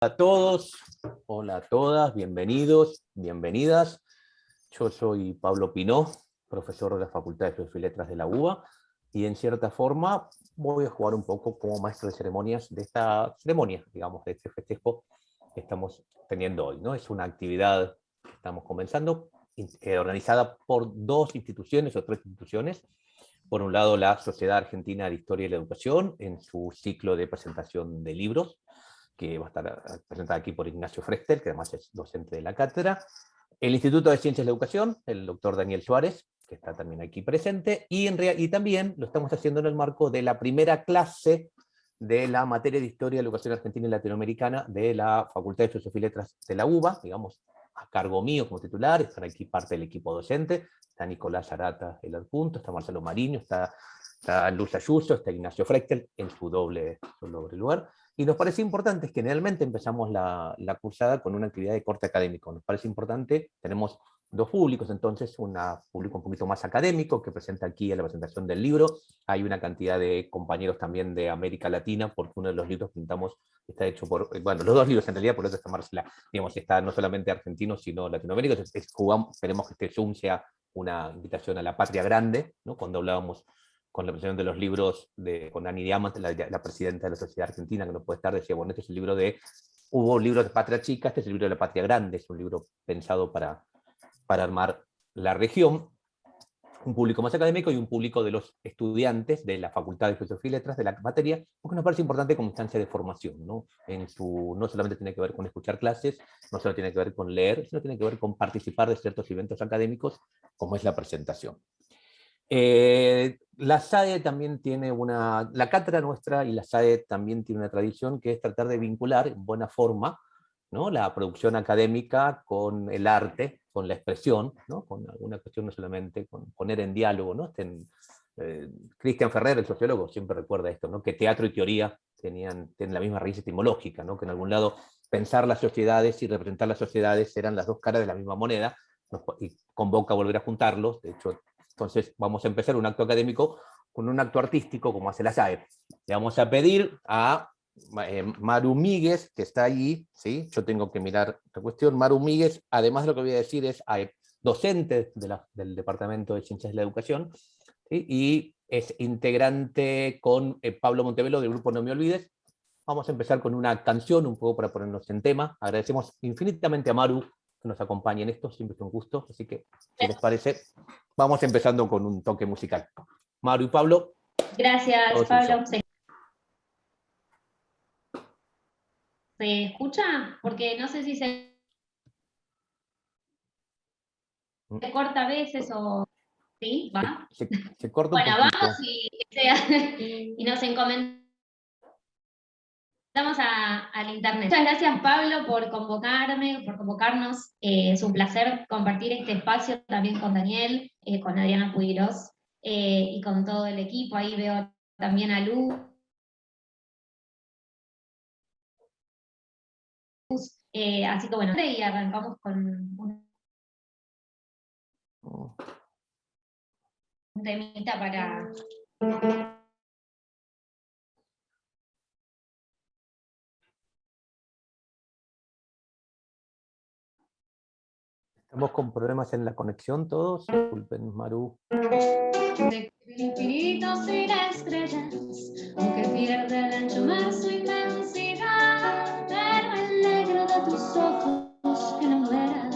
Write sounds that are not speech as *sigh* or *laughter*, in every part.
a todos, hola a todas, bienvenidos, bienvenidas. Yo soy Pablo Pinó, profesor de la Facultad de Filosofía y Letras de la UBA, y en cierta forma voy a jugar un poco como maestro de ceremonias de esta ceremonia, digamos, de este festejo que estamos teniendo hoy. ¿no? Es una actividad que estamos comenzando, eh, organizada por dos instituciones o tres instituciones. Por un lado, la Sociedad Argentina de Historia y la Educación, en su ciclo de presentación de libros, que va a estar eh, presentada aquí por Ignacio Frester, que además es docente de la cátedra, el Instituto de Ciencias de la Educación, el doctor Daniel Suárez, que está también aquí presente, y, en y también lo estamos haciendo en el marco de la primera clase de la materia de Historia de la Educación Argentina y Latinoamericana de la Facultad de Filosofía y Letras de la UBA, digamos, a cargo mío como titular, están aquí parte del equipo docente, está Nicolás Arata, el punto, está Marcelo Mariño, está, está Luz Ayuso, está Ignacio Frechtel en su doble, su doble lugar, y nos parece importante, es que generalmente empezamos la, la, cursada con una actividad de corte académico. Nos parece importante, tenemos dos públicos, entonces, un público un poquito más académico, que presenta aquí en la presentación del libro. Hay una cantidad de compañeros también de América Latina, porque uno de los libros que pintamos está hecho por, eh, bueno, los dos libros en realidad, por eso está Marcela, digamos, está no solamente argentino, sino latinoamérico. Entonces, jugamos, esperemos que este Zoom sea una invitación a la patria grande, ¿no? cuando hablábamos con la presentación de los libros de, con Ani Diamant, la, la, presidenta de la Sociedad Argentina, que no puede estar, decía, bueno, este es el libro de, hubo libros de Patria Chica, este es el libro de la Patria Grande, es un libro pensado para, para armar la región, un público más académico y un público de los estudiantes de la Facultad de Filosofía y Letras de la materia, porque nos parece importante como instancia de formación, ¿no? En su, no solamente tiene que ver con escuchar clases, no solo tiene que ver con leer, sino tiene que ver con participar de ciertos eventos académicos, como es la presentación. Eh, la SAE también tiene una, la cátedra nuestra y la SAE también tiene una tradición que es tratar de vincular en buena forma ¿no? la producción académica con el arte, con la expresión, ¿no? con alguna cuestión no solamente con poner en diálogo. ¿no? eh, Cristian Ferrer, el sociólogo, siempre recuerda esto, ¿no? que teatro y teoría tenían, tienen la misma raíz etimológica, ¿no? que en algún lado pensar las sociedades y representar las sociedades eran las dos caras de la misma moneda, y convoca a volver a juntarlos, de hecho entonces vamos a empezar un acto académico con un acto artístico como hace la SAE. Le vamos a pedir a eh, Maru Míguez, que está allí, ¿sí? yo tengo que mirar la cuestión, Maru Míguez, además de lo que voy a decir es docente del Departamento de Ciencias de la Educación, y es integrante con eh, Pablo Montevelo del grupo No Me Olvides. Vamos a empezar con una canción, un poco para ponernos en tema. Agradecemos infinitamente a Maru que nos acompañe en esto, siempre es un gusto, así que, si les parece, vamos empezando con un toque musical. Maru y Pablo. Gracias, Pablo. ¿Se... escucha? Porque no sé si se, ¿Mm? se corta a veces o... ¿Sí? ¿Va? Se, se corta bueno, un vamos y, *laughs* y nos encomendamos Vamos al internet. Muchas gracias Pablo por convocarme, por convocarnos. Eh, es un placer compartir este espacio también con Daniel, eh, con Adriana Pudiros eh, y con todo el equipo. Ahí veo también a Luz. así que bueno, y arrancamos con un temita para... Estamos con problemas en la conexión todos. Disculpen, Maru. De infinitos y estrellas, aunque pierde el ancho mar su inmensidad, pero el negro de tus ojos que no muera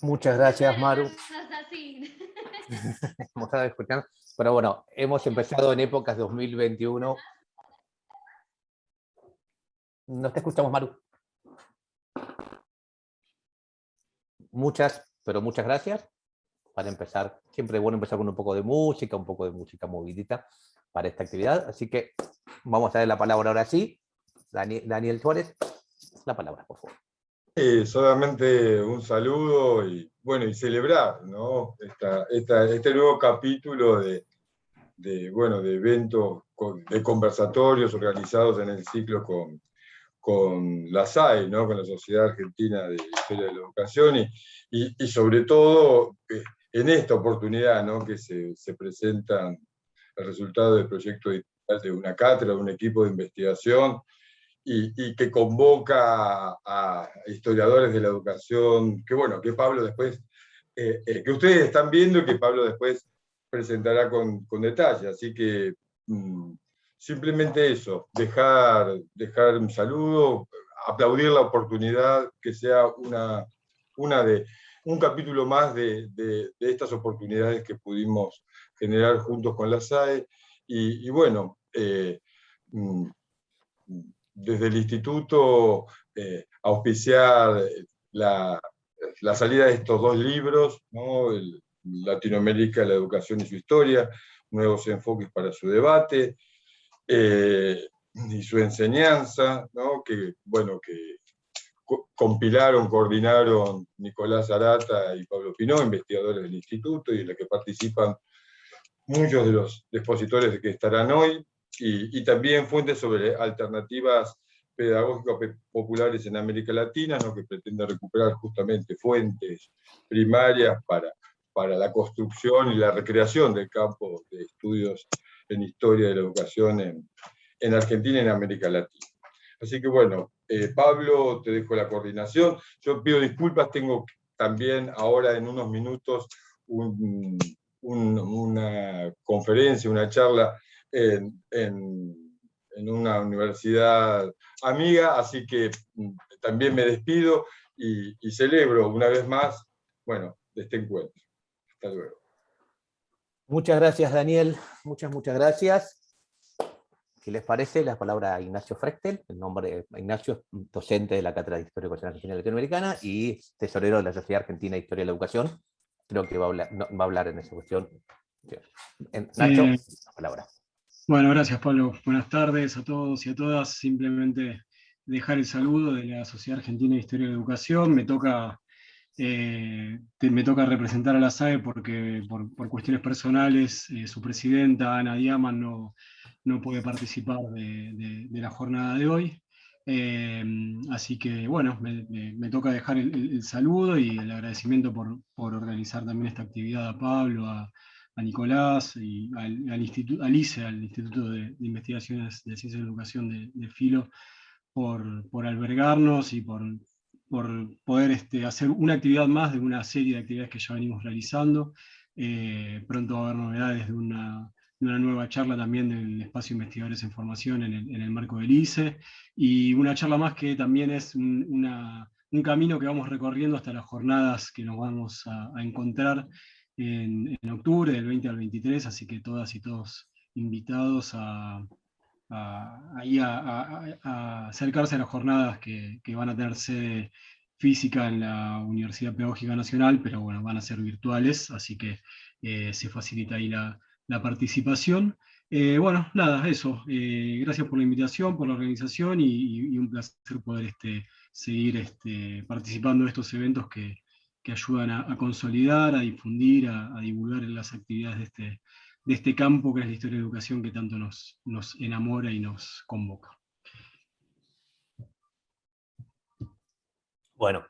Muchas gracias, Maru. *laughs* Hemos *laughs* estado escuchando. Pero bueno, hemos empezado en épocas 2021. No te escuchamos, Maru. Muchas, pero muchas gracias. Para empezar, siempre es bueno empezar con un poco de música, un poco de música movidita para esta actividad. Así que vamos a dar la palabra ahora sí. Dani- Daniel Suárez, la palabra, por favor. Eh, solamente un saludo y bueno, y celebrar ¿no? Esta- este nuevo capítulo de, bueno, de eventos, de conversatorios organizados en el ciclo con, con la SAE, ¿no? con la Sociedad Argentina de Historia de la Educación, y, y- y sobre todo eh, en esta oportunidad ¿no? que se, se presentan el resultado del proyecto de una cátedra, de un equipo de investigación, y, que convoca a, a historiadores de la educación, que bueno, que Pablo después, eh, eh, que ustedes están viendo y que Pablo después presentará con, con detalle. Así que mm, simplemente eso, dejar, dejar un saludo, aplaudir la oportunidad, que sea una, una de, un capítulo más de, de- estas oportunidades que pudimos generar juntos con la SAE. Y, bueno, eh, mm, desde el instituto eh, auspiciar la, la salida de estos dos libros, ¿no? Latinoamérica, la educación y su historia, nuevos enfoques para su debate, eh, y su enseñanza, ¿no? que, bueno, que co- compilaron, coordinaron Nicolás Arata y Pablo Pinó, investigadores del instituto, y en la que participan muchos de los expositores que estarán hoy, y, también fuentes sobre alternativas pedagógicas pe- populares en América Latina, ¿no? que pretende recuperar justamente fuentes primarias para, para la construcción y la recreación del campo de estudios en historia de la educación en, en Argentina y en América Latina. Así que bueno, eh, Pablo, te dejo la coordinación. Yo pido disculpas, tengo también ahora en unos minutos un- un- una conferencia, una charla en, una universidad amiga, así que mm, también me despido y, y celebro una vez más, bueno, este encuentro. Hasta luego. Muchas gracias, Daniel. Muchas, muchas gracias. Si les parece, la palabra a Ignacio Frechtel, el nombre Ignacio es docente de la Cátedra de Historia Ecuatoriana Argentina Latinoamericana y tesorero de la Sociedad Argentina de Historia de la Educación. Creo que va a hablar, no, va a hablar en esa cuestión. Nacho, Eh, la palabra. Bueno, gracias Pablo. Buenas tardes a todos y a todas. Simplemente dejar el saludo de la Sociedad Argentina de Historia de la Educación. Me toca, eh, me toca representar a la SAE porque por, cuestiones personales eh, su presidenta, Ana Diaman, no, no puede participar de, la jornada de hoy. Eh, así que bueno, me, toca dejar el, saludo y el agradecimiento por, por organizar también esta actividad a Pablo, a, Nicolás y al, instituto, al ICE, al Instituto de, de Investigaciones de Ciencia y Educación de, de Filo, por, por albergarnos y por, por poder este, hacer una actividad más de una serie de actividades que ya venimos realizando. Eh, pronto va a haber novedades de una, de una nueva charla también del espacio Investigadores en Formación en el, marco del ICE, y una charla más que también es un, un camino que vamos recorriendo hasta las jornadas que nos vamos a, a encontrar en, en octubre, del 20 al 23, así que todas y todos invitados a, a- ahí a, acercarse a las jornadas que, que van a tener sede física en la Universidad Pedagógica Nacional, pero bueno, van a ser virtuales, así que eh, se facilita ahí la, la participación. Eh, bueno, nada, eso. eh, gracias por la invitación, por la organización y, un placer poder este, seguir este, participando de estos eventos que, que ayudan a, a consolidar, a difundir, a, a divulgar las actividades de este, de este campo que es la historia de educación que tanto nos, nos enamora y nos convoca. Bueno,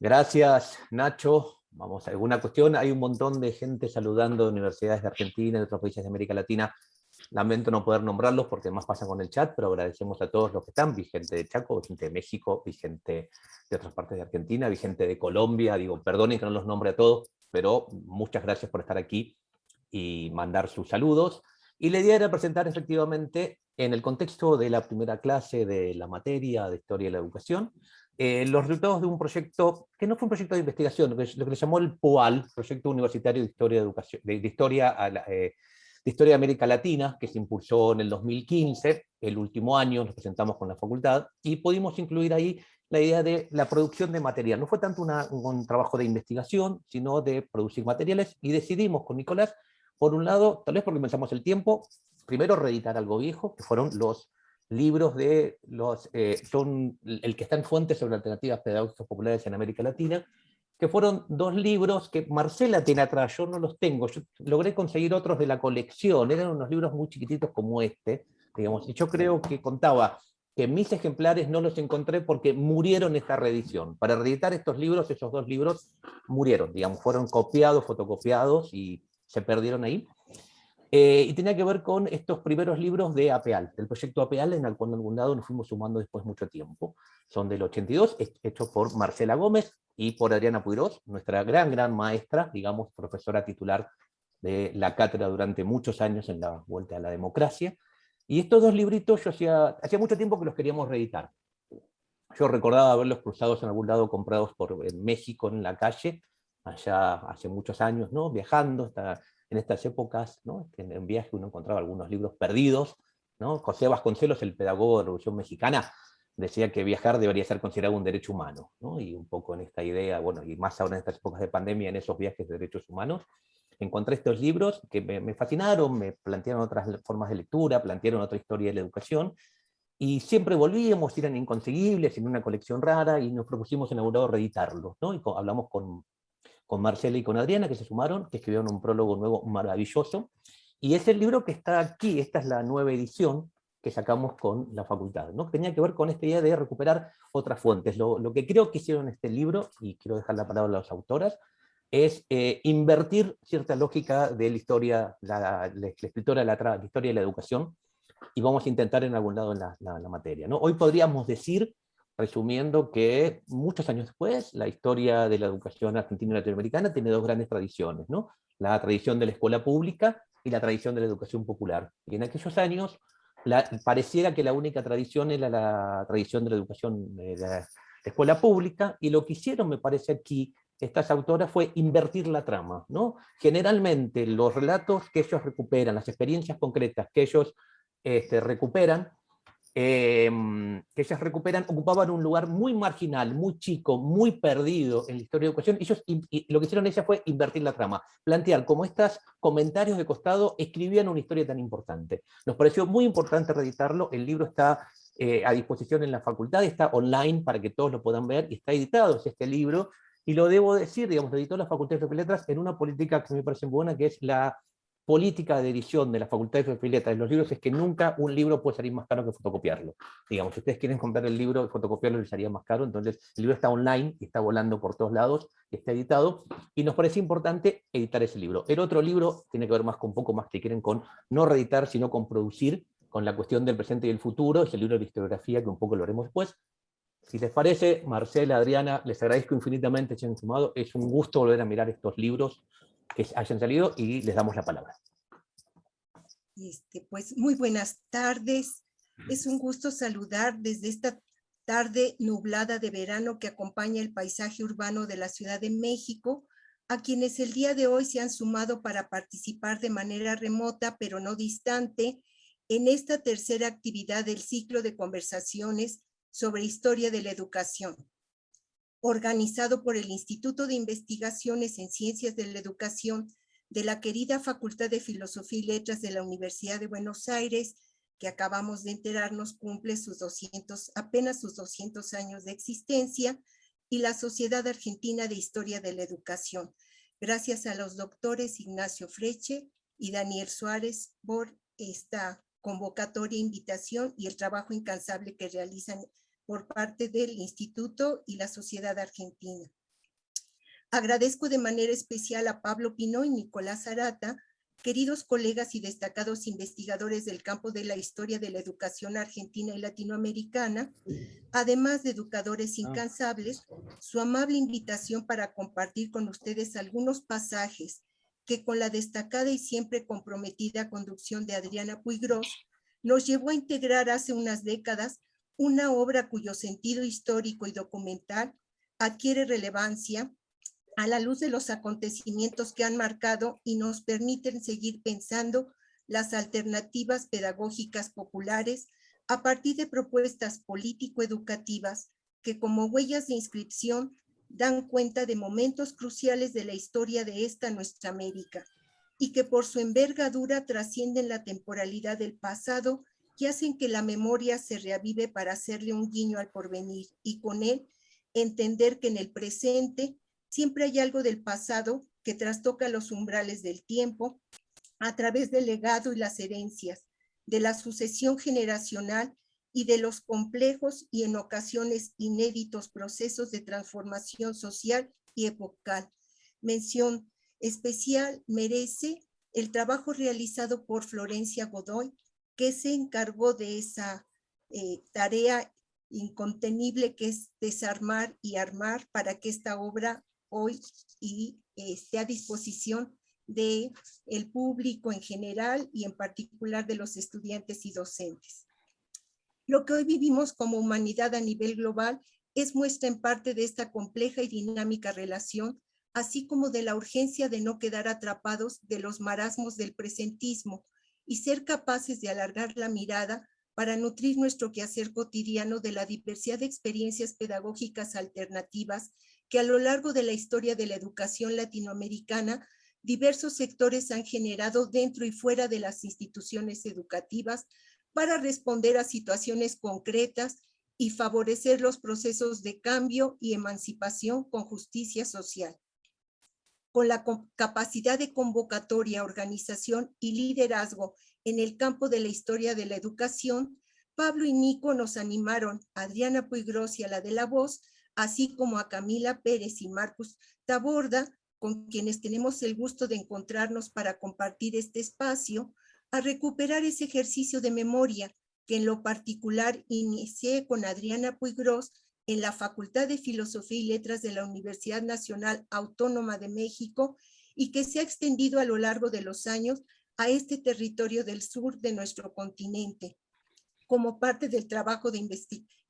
gracias Nacho. Vamos, ¿alguna cuestión? Hay un montón de gente saludando de universidades de Argentina y de otros países de América Latina. Lamento no poder nombrarlos porque más pasa con el chat, pero agradecemos a todos los que están. Vi gente de Chaco, vi gente de México, vi gente de otras partes de Argentina, vi gente de Colombia. Digo, perdonen que no los nombre a todos, pero muchas gracias por estar aquí y mandar sus saludos. Y la idea era presentar efectivamente, en el contexto de la primera clase de la materia de Historia de la Educación, eh, los resultados de un proyecto, que no fue un proyecto de investigación, lo que, lo que se llamó el POAL, Proyecto Universitario de Historia de, Educación, de, de Historia a la, eh, de Historia de América Latina, que se impulsó en el 2015, el último año, nos presentamos con la facultad, y pudimos incluir ahí la idea de la producción de material. No fue tanto una, un trabajo de investigación, sino de producir materiales, y decidimos con Nicolás, por un lado, tal vez porque pensamos el tiempo, primero reeditar algo viejo, que fueron los libros de los, eh, son el que está en fuentes sobre alternativas pedagógicas populares en América Latina, que fueron dos libros que Marcela tiene atrás, yo no los tengo, yo logré conseguir otros de la colección, eran unos libros muy chiquititos como este, digamos, y yo creo que contaba que mis ejemplares no los encontré porque murieron esta reedición. Para reeditar estos libros, esos dos libros murieron, digamos, fueron copiados, fotocopiados y se perdieron ahí. Eh, y tenía que ver con estos primeros libros de APEAL, del proyecto APEAL, en el cual en algún lado nos fuimos sumando después mucho tiempo. Son del 82, hechos por Marcela Gómez y por Adriana Puigros, nuestra gran, gran maestra, digamos, profesora titular de la cátedra durante muchos años en la Vuelta a la Democracia. Y estos dos libritos yo hacía, hacía mucho tiempo que los queríamos reeditar. Yo recordaba haberlos cruzados en algún lado, comprados por, en México, en la calle, allá hace muchos años, ¿no? viajando, hasta en estas épocas, ¿no? en, en viaje uno encontraba algunos libros perdidos, ¿no? José Vasconcelos, el pedagogo de la Revolución Mexicana, decía que viajar debería ser considerado un derecho humano, ¿no? y un poco en esta idea, bueno, y más ahora en estas épocas de pandemia, en esos viajes de derechos humanos, encontré estos libros que me, me fascinaron, me plantearon otras formas de lectura, plantearon otra historia de la educación, y siempre volvíamos, eran inconseguibles, en una colección rara, y nos propusimos en algún reeditarlos, ¿no? y hablamos con, con Marcela y con Adriana, que se sumaron, que escribieron un prólogo nuevo maravilloso, y es el libro que está aquí, esta es la nueva edición, que sacamos con la facultad. ¿no? Tenía que ver con esta idea de recuperar otras fuentes. Lo, lo, que creo que hicieron este libro, y quiero dejar la palabra a las autoras, es eh, invertir cierta lógica de la historia, la, la, la escritora la, la, historia de la educación, y vamos a intentar en algún lado en la, la materia. ¿no? Hoy podríamos decir, resumiendo, que muchos años después, la historia de la educación argentina y latinoamericana tiene dos grandes tradiciones, ¿no? la tradición de la escuela pública y la tradición de la educación popular. Y en aquellos años, pareciera que la única tradición era la tradición de la educación de la escuela pública, y lo que hicieron, me parece aquí, estas autoras fue invertir la trama. ¿no? Generalmente los relatos que ellos recuperan, las experiencias concretas que ellos este, recuperan, eh, que ellas recuperan, ocupaban un lugar muy marginal, muy chico, muy perdido en la historia de educación, ellos, y, y lo que hicieron ellas fue invertir la trama, plantear cómo estos comentarios de costado escribían una historia tan importante. Nos pareció muy importante reeditarlo, el libro está eh, a disposición en la facultad, está online para que todos lo puedan ver, y está editado es este libro, y lo debo decir, digamos, lo editó la Facultad de Letras en una política que me parece buena, que es la política de edición de la Facultad de Letras de los libros es que nunca un libro puede salir más caro que fotocopiarlo. Digamos, si ustedes quieren comprar el libro y fotocopiarlo les salía más caro, entonces el libro está online está volando por todos lados, está editado, y nos parece importante editar ese libro. El otro libro tiene que ver más con poco más que quieren con no reeditar, sino con producir, con la cuestión del presente y el futuro, es el libro de historiografía, que un poco lo haremos después. Si les parece, Marcela, Adriana, les agradezco infinitamente que hayan sumado, es un gusto volver a mirar estos libros, que hayan salido y les damos la palabra. Este, pues muy buenas tardes. Es un gusto saludar desde esta tarde nublada de verano que acompaña el paisaje urbano de la Ciudad de México, a quienes el día de hoy se han sumado para participar de manera remota, pero no distante, en esta tercera actividad del ciclo de conversaciones sobre historia de la educación organizado por el Instituto de Investigaciones en Ciencias de la Educación de la querida Facultad de Filosofía y Letras de la Universidad de Buenos Aires, que acabamos de enterarnos cumple sus 200, apenas sus 200 años de existencia, y la Sociedad Argentina de Historia de la Educación. Gracias a los doctores Ignacio Freche y Daniel Suárez por esta convocatoria, invitación y el trabajo incansable que realizan por parte del Instituto y la Sociedad Argentina. Agradezco de manera especial a Pablo Pino y Nicolás Arata queridos colegas y destacados investigadores del campo de la historia de la educación argentina y latinoamericana, además de educadores incansables, su amable invitación para compartir con ustedes algunos pasajes que con la destacada y siempre comprometida conducción de Adriana Puigros nos llevó a integrar hace unas décadas una obra cuyo sentido histórico y documental adquiere relevancia a la luz de los acontecimientos que han marcado y nos permiten seguir pensando las alternativas pedagógicas populares a partir de propuestas político-educativas que como huellas de inscripción dan cuenta de momentos cruciales de la historia de esta nuestra América y que por su envergadura trascienden la temporalidad del pasado y hacen que la memoria se reavive para hacerle un guiño al porvenir y con él entender que en el presente siempre hay algo del pasado que trastoca los umbrales del tiempo a través del legado y las herencias, de la sucesión generacional y de los complejos y en ocasiones inéditos procesos de transformación social y epocal. Mención especial merece el trabajo realizado por Florencia Godoy, que se encargó de esa eh, tarea incontenible que es desarmar y armar para que esta obra hoy esté a disposición de el público en general y en particular de los estudiantes y docentes. Lo que hoy vivimos como humanidad a nivel global es muestra en parte de esta compleja y dinámica relación, así como de la urgencia de no quedar atrapados de los marasmos del presentismo y ser capaces de alargar la mirada para nutrir nuestro quehacer cotidiano de la diversidad de experiencias pedagógicas alternativas que a lo largo de la historia de la educación latinoamericana, diversos sectores han generado dentro y fuera de las instituciones educativas para responder a situaciones concretas y favorecer los procesos de cambio y emancipación con justicia social. Con la capacidad de convocatoria, organización y liderazgo en el campo de la historia de la educación, Pablo y Nico nos animaron, Adriana Puigros y a la de la voz, así como a Camila Pérez y Marcus Taborda, con quienes tenemos el gusto de encontrarnos para compartir este espacio, a recuperar ese ejercicio de memoria que en lo particular inicié con Adriana Puigros en la Facultad de Filosofía y Letras de la Universidad Nacional Autónoma de México y que se ha extendido a lo largo de los años a este territorio del sur de nuestro continente, como parte del trabajo de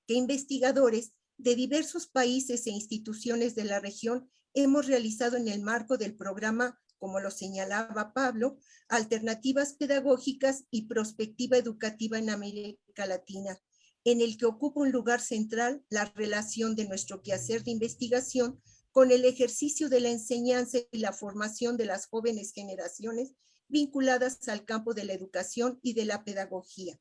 que investigadores de diversos países e instituciones de la región hemos realizado en el marco del programa, como lo señalaba Pablo, Alternativas Pedagógicas y Prospectiva Educativa en América Latina, en el que ocupa un lugar central la relación de nuestro quehacer de investigación con el ejercicio de la enseñanza y la formación de las jóvenes generaciones vinculadas al campo de la educación y de la pedagogía.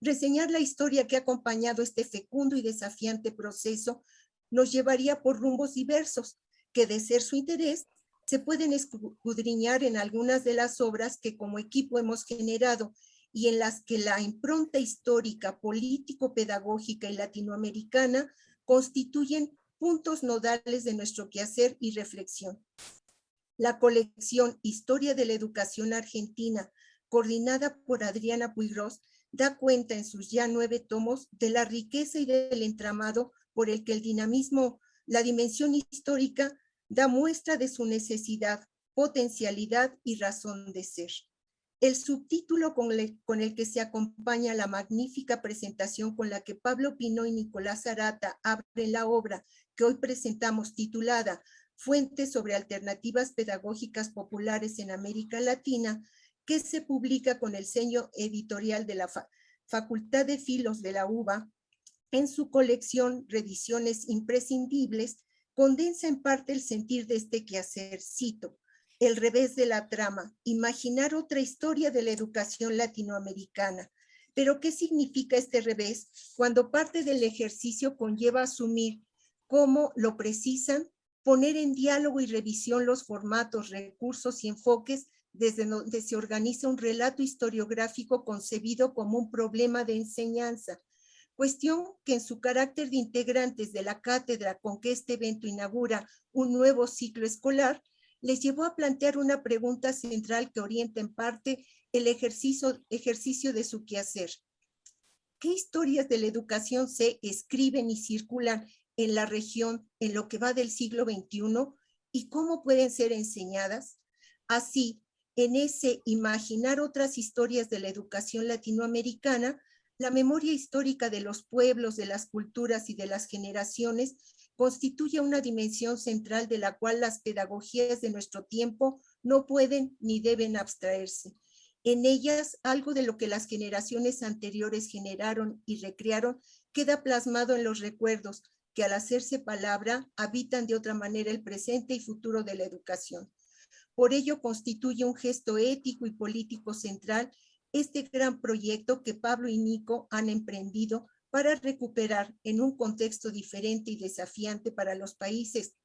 Reseñar la historia que ha acompañado este fecundo y desafiante proceso nos llevaría por rumbos diversos, que de ser su interés, se pueden escudriñar en algunas de las obras que como equipo hemos generado y en las que la impronta histórica, político-pedagógica y latinoamericana constituyen puntos nodales de nuestro quehacer y reflexión. La colección Historia de la Educación Argentina, coordinada por Adriana Puigros, da cuenta en sus ya nueve tomos de la riqueza y del entramado por el que el dinamismo, la dimensión histórica, da muestra de su necesidad, potencialidad y razón de ser. El subtítulo con el, que se acompaña la magnífica presentación con la que Pablo Pino y Nicolás Arata abren la obra que hoy presentamos titulada Fuentes sobre alternativas pedagógicas populares en América Latina, que se publica con el sello editorial de la Facultad de Filos de la UBA, en su colección Revisiones Imprescindibles, condensa en parte el sentir de este quehacer, cito, el revés de la trama, imaginar otra historia de la educación latinoamericana. Pero, ¿qué significa este revés cuando parte del ejercicio conlleva asumir cómo lo precisan, poner en diálogo y revisión los formatos, recursos y enfoques desde donde se organiza un relato historiográfico concebido como un problema de enseñanza, cuestión que en su carácter de integrantes de la cátedra con que este evento inaugura un nuevo ciclo escolar, les llevó a plantear una pregunta central que orienta en parte el ejercicio, de su quehacer. ¿Qué historias de la educación se escriben y circulan en la región en lo que va del siglo XXI y cómo pueden ser enseñadas? Así, en ese imaginar otras historias de la educación latinoamericana, la memoria histórica de los pueblos, de las culturas y de las generaciones constituye una dimensión central de la cual las pedagogías de nuestro tiempo no pueden ni deben abstraerse. En ellas, algo de lo que las generaciones anteriores generaron y recrearon queda plasmado en los recuerdos que al hacerse palabra habitan de otra manera el presente y futuro de la educación. Por ello constituye un gesto ético y político central este gran proyecto que Pablo y Nico han emprendido para recuperar en un contexto diferente y desafiante para los países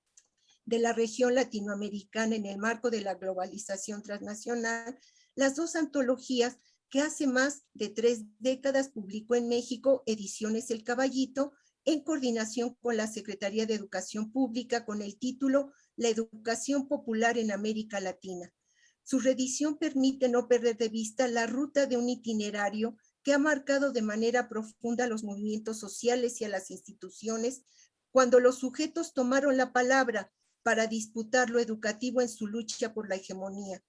de la región latinoamericana en el marco de la globalización transnacional, las dos antologías que hace más de tres décadas publicó en México Ediciones El Caballito, en coordinación con la Secretaría de Educación Pública con el título La Educación Popular en América Latina. Su reedición permite no perder de vista la ruta de un itinerario que ha marcado de manera profunda los movimientos sociales y a las instituciones cuando los sujetos tomaron la palabra para disputar lo educativo en su lucha por la hegemonía.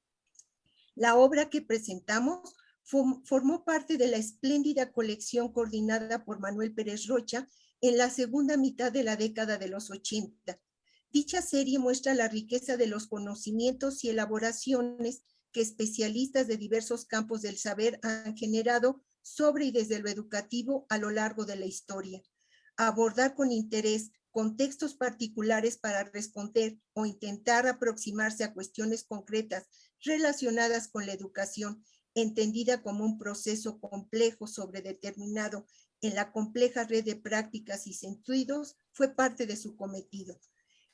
La obra que presentamos formó parte de la espléndida colección coordinada por Manuel Pérez Rocha en la segunda mitad de la década de los 80. Dicha serie muestra la riqueza de los conocimientos y elaboraciones que especialistas de diversos campos del saber han generado sobre y desde lo educativo a lo largo de la historia. Abordar con interés contextos particulares para responder o intentar aproximarse a cuestiones concretas relacionadas con la educación, entendida como un proceso complejo sobredeterminado en la compleja red de prácticas y sentidos, fue parte de su cometido.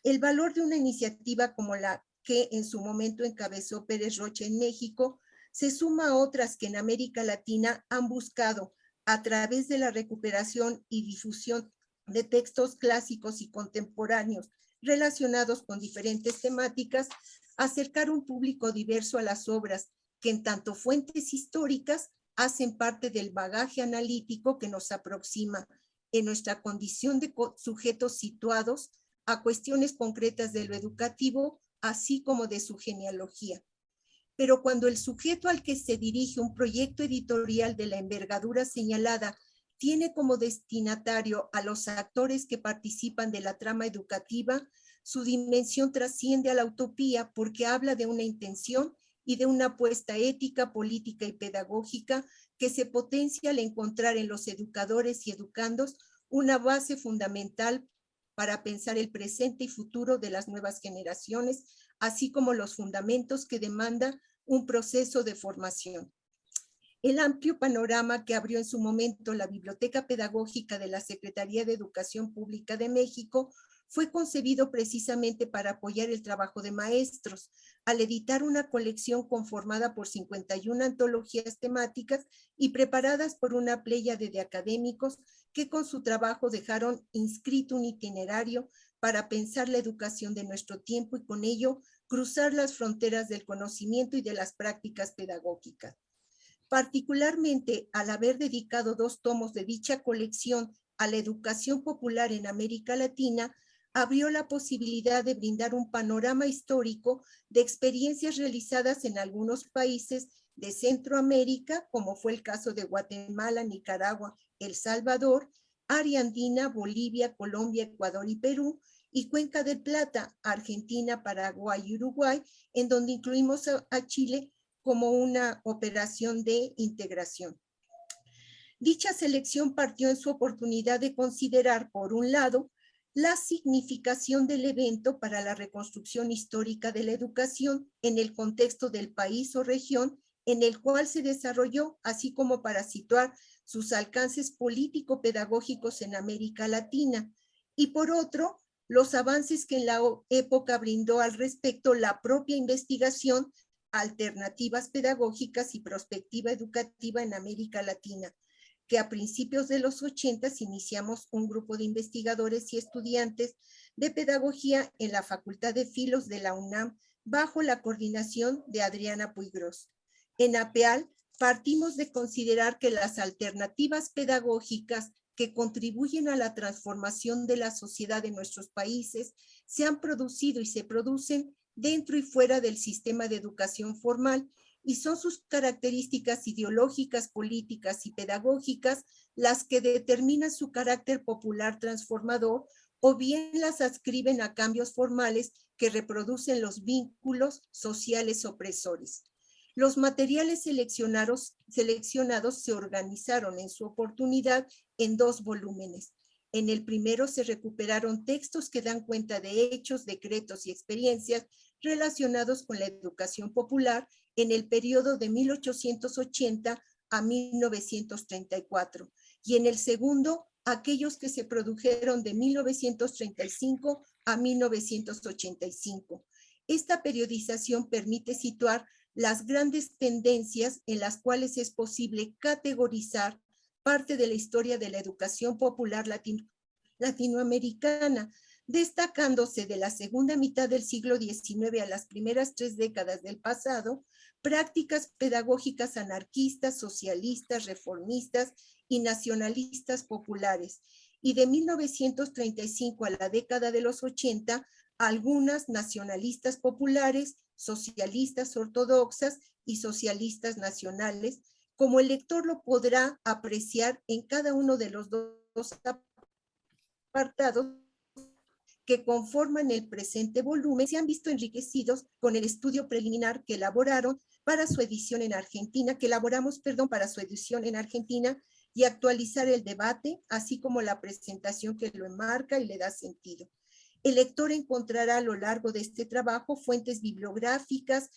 El valor de una iniciativa como la que en su momento encabezó Pérez Rocha en México se suma a otras que en América Latina han buscado, a través de la recuperación y difusión de textos clásicos y contemporáneos relacionados con diferentes temáticas, acercar un público diverso a las obras que en tanto fuentes históricas hacen parte del bagaje analítico que nos aproxima en nuestra condición de sujetos situados a cuestiones concretas de lo educativo, así como de su genealogía pero cuando el sujeto al que se dirige un proyecto editorial de la envergadura señalada tiene como destinatario a los actores que participan de la trama educativa, su dimensión trasciende a la utopía porque habla de una intención y de una apuesta ética, política y pedagógica que se potencia al encontrar en los educadores y educandos una base fundamental para pensar el presente y futuro de las nuevas generaciones, así como los fundamentos que demanda un proceso de formación. El amplio panorama que abrió en su momento la Biblioteca Pedagógica de la Secretaría de Educación Pública de México fue concebido precisamente para apoyar el trabajo de maestros, al editar una colección conformada por 51 antologías temáticas y preparadas por una pléyade de académicos que con su trabajo dejaron inscrito un itinerario para pensar la educación de nuestro tiempo y con ello cruzar las fronteras del conocimiento y de las prácticas pedagógicas. Particularmente al haber dedicado dos tomos de dicha colección a la educación popular en América Latina, abrió la posibilidad de brindar un panorama histórico de experiencias realizadas en algunos países de Centroamérica, como fue el caso de Guatemala, Nicaragua, El Salvador, Ariandina, Bolivia, Colombia, Ecuador y Perú, y Cuenca del Plata, Argentina, Paraguay y Uruguay, en donde incluimos a, Chile como una operación de integración. Dicha selección partió en su oportunidad de considerar, por un lado, la significación del evento para la reconstrucción histórica de la educación en el contexto del país o región en el cual se desarrolló, así como para situar sus alcances político-pedagógicos en América Latina. Y por otro, los avances que en la época brindó al respecto la propia investigación, alternativas pedagógicas y prospectiva educativa en América Latina, que a principios de los 80 iniciamos un grupo de investigadores y estudiantes de pedagogía en la Facultad de Filos de la UNAM bajo la coordinación de Adriana Puigros. En APEAL partimos de considerar que las alternativas pedagógicas que contribuyen a la transformación de la sociedad de nuestros países se han producido y se producen dentro y fuera del sistema de educación formal y son sus características ideológicas, políticas y pedagógicas las que determinan su carácter popular transformador o bien las adscriben a cambios formales que reproducen los vínculos sociales opresores. Los materiales seleccionados, se organizaron en su oportunidad en dos volúmenes. En el primero se recuperaron textos que dan cuenta de hechos, decretos y experiencias relacionados con la educación popular en el periodo de 1880 a 1934. Y en el segundo, aquellos que se produjeron de 1935 a 1985. Esta periodización permite situar las grandes tendencias en las cuales es posible categorizar parte de la historia de la educación popular latinoamericana, destacándose de la segunda mitad del siglo XIX a las primeras tres décadas del pasado, prácticas pedagógicas anarquistas, socialistas, reformistas y nacionalistas populares, y de 1935 a la década de los 80, algunas nacionalistas populares, socialistas ortodoxas y socialistas nacionales, como el lector lo podrá apreciar en cada uno de los dos apartados que conforman el presente volumen, se han visto enriquecidos con el estudio preliminar que elaboraron para su edición en Argentina, que elaboramos, perdón, para su edición en Argentina y actualizar el debate, así como la presentación que lo enmarca y le da sentido. El lector encontrará a lo largo de este trabajo fuentes bibliográficas,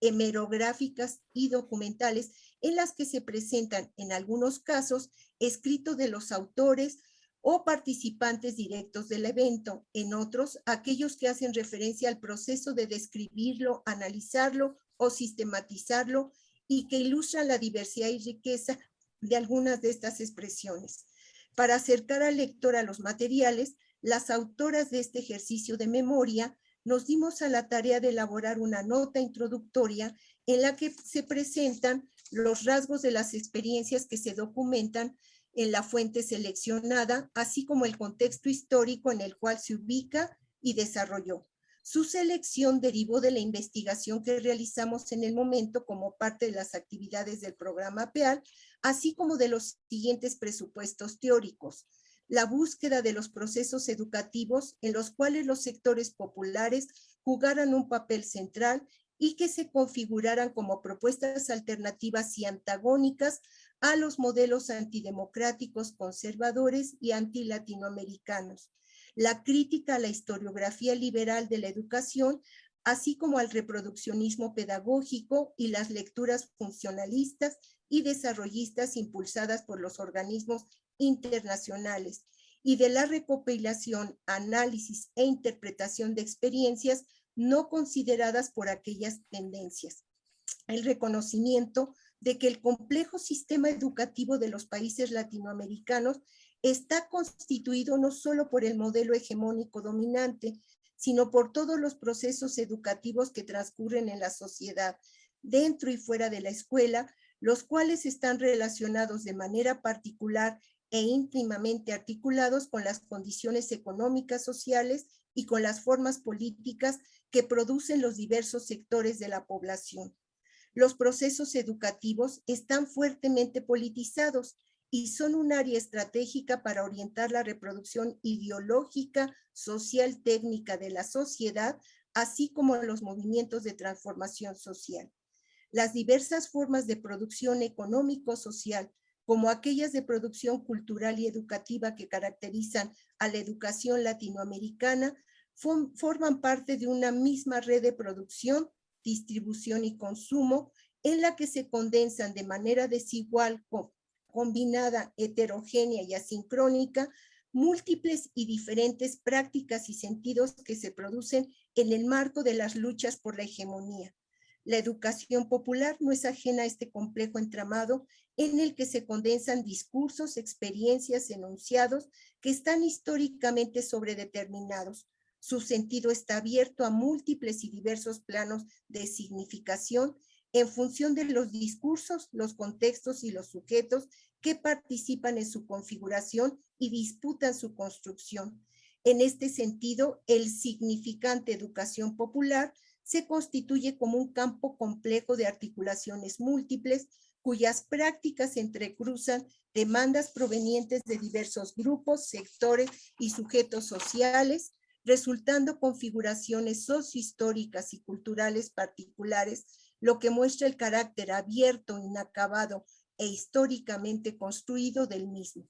hemerográficas y documentales en las que se presentan, en algunos casos, escritos de los autores o participantes directos del evento, en otros, aquellos que hacen referencia al proceso de describirlo, analizarlo o sistematizarlo y que ilustran la diversidad y riqueza de algunas de estas expresiones. Para acercar al lector a los materiales, las autoras de este ejercicio de memoria nos dimos a la tarea de elaborar una nota introductoria en la que se presentan los rasgos de las experiencias que se documentan en la fuente seleccionada, así como el contexto histórico en el cual se ubica y desarrolló. Su selección derivó de la investigación que realizamos en el momento como parte de las actividades del programa PEAL, así como de los siguientes presupuestos teóricos la búsqueda de los procesos educativos en los cuales los sectores populares jugaran un papel central y que se configuraran como propuestas alternativas y antagónicas a los modelos antidemocráticos, conservadores y antilatinoamericanos. La crítica a la historiografía liberal de la educación, así como al reproduccionismo pedagógico y las lecturas funcionalistas y desarrollistas impulsadas por los organismos internacionales y de la recopilación, análisis e interpretación de experiencias no consideradas por aquellas tendencias. El reconocimiento de que el complejo sistema educativo de los países latinoamericanos está constituido no solo por el modelo hegemónico dominante, sino por todos los procesos educativos que transcurren en la sociedad, dentro y fuera de la escuela, los cuales están relacionados de manera particular e íntimamente articulados con las condiciones económicas, sociales y con las formas políticas que producen los diversos sectores de la población. Los procesos educativos están fuertemente politizados y son un área estratégica para orientar la reproducción ideológica, social, técnica de la sociedad, así como los movimientos de transformación social. Las diversas formas de producción económico-social como aquellas de producción cultural y educativa que caracterizan a la educación latinoamericana, forman parte de una misma red de producción, distribución y consumo, en la que se condensan de manera desigual, combinada, heterogénea y asincrónica, múltiples y diferentes prácticas y sentidos que se producen en el marco de las luchas por la hegemonía. La educación popular no es ajena a este complejo entramado en el que se condensan discursos, experiencias, enunciados que están históricamente sobredeterminados, Su sentido está abierto a múltiples y diversos planos de significación en función de los discursos, los contextos y los sujetos que participan en su configuración y disputan su construcción. En este sentido, el significante educación popular se constituye como un campo complejo de articulaciones múltiples cuyas prácticas entrecruzan demandas provenientes de diversos grupos, sectores y sujetos sociales, resultando configuraciones sociohistóricas y culturales particulares, lo que muestra el carácter abierto, inacabado e históricamente construido del mismo.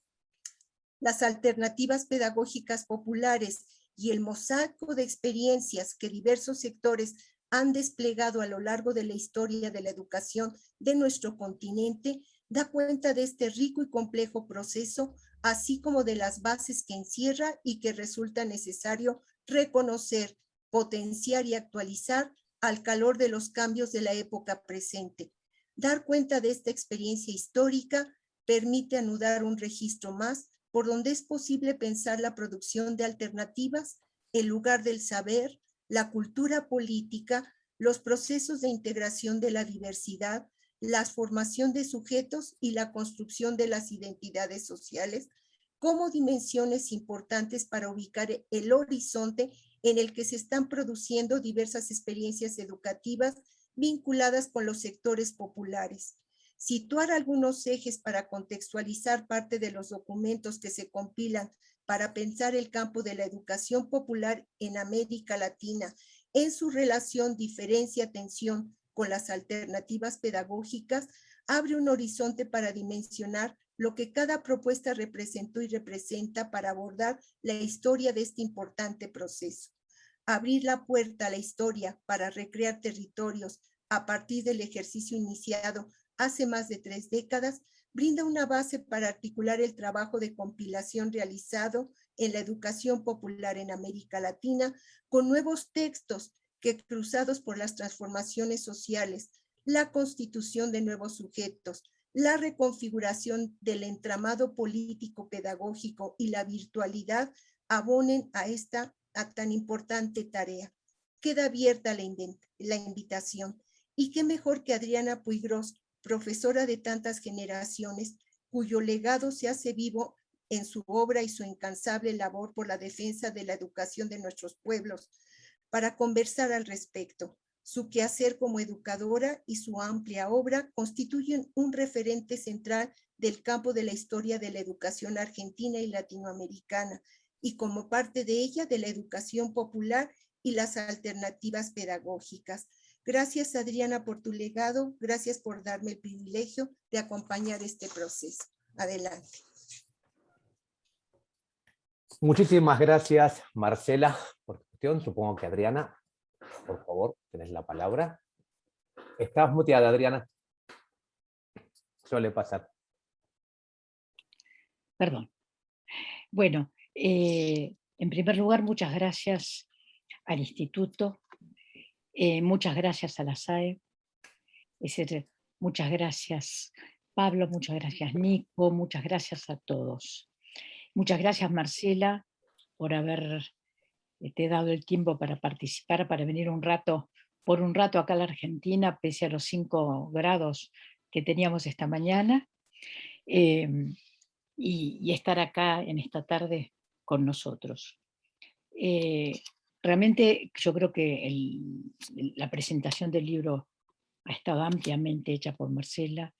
Las alternativas pedagógicas populares y el mosaico de experiencias que diversos sectores han desplegado a lo largo de la historia de la educación de nuestro continente da cuenta de este rico y complejo proceso, así como de las bases que encierra y que resulta necesario reconocer, potenciar y actualizar al calor de los cambios de la época presente. Dar cuenta de esta experiencia histórica permite anudar un registro más por donde es posible pensar la producción de alternativas, el lugar del saber, la cultura política, los procesos de integración de la diversidad, la formación de sujetos y la construcción de las identidades sociales como dimensiones importantes para ubicar el horizonte en el que se están produciendo diversas experiencias educativas vinculadas con los sectores populares. Situar algunos ejes para contextualizar parte de los documentos que se compilan para pensar el campo de la educación popular en América Latina en su relación diferencia-tensión con las alternativas pedagógicas, abre un horizonte para dimensionar lo que cada propuesta representó y representa para abordar la historia de este importante proceso. Abrir la puerta a la historia para recrear territorios a partir del ejercicio iniciado hace más de tres décadas brinda una base para articular el trabajo de compilación realizado en la educación popular en América Latina con nuevos textos que cruzados por las transformaciones sociales, la constitución de nuevos sujetos, la reconfiguración del entramado político pedagógico y la virtualidad abonen a esta tan importante tarea. Queda abierta la, la invitación. Y qué mejor que Adriana Puigros, profesora de tantas generaciones, cuyo legado se hace vivo en su obra y su incansable labor por la defensa de la educación de nuestros pueblos, para conversar al respecto. Su quehacer como educadora y su amplia obra constituyen un referente central del campo de la historia de la educación argentina y latinoamericana, y como parte de ella de la educación popular y las alternativas pedagógicas. Gracias, Adriana, por tu legado. Gracias por darme el privilegio de acompañar este proceso. Adelante. Muchísimas gracias, Marcela, por Supongo que Adriana, por favor, tenés la palabra. Estás muteada, Adriana. Suele pasar. Perdón. Bueno, eh, en primer lugar, muchas gracias al Instituto, eh, muchas gracias a la SAE, muchas gracias Pablo, muchas gracias Nico, muchas gracias a todos. Muchas gracias Marcela por haber eh, te he dado el tiempo para participar, para venir un rato, por un rato acá a la Argentina, pese a los 5 grados que teníamos esta mañana, em, y, estar acá en esta tarde con nosotros. Eh, realmente yo creo que la presentación del libro ha estado ampliamente hecha por Marcela,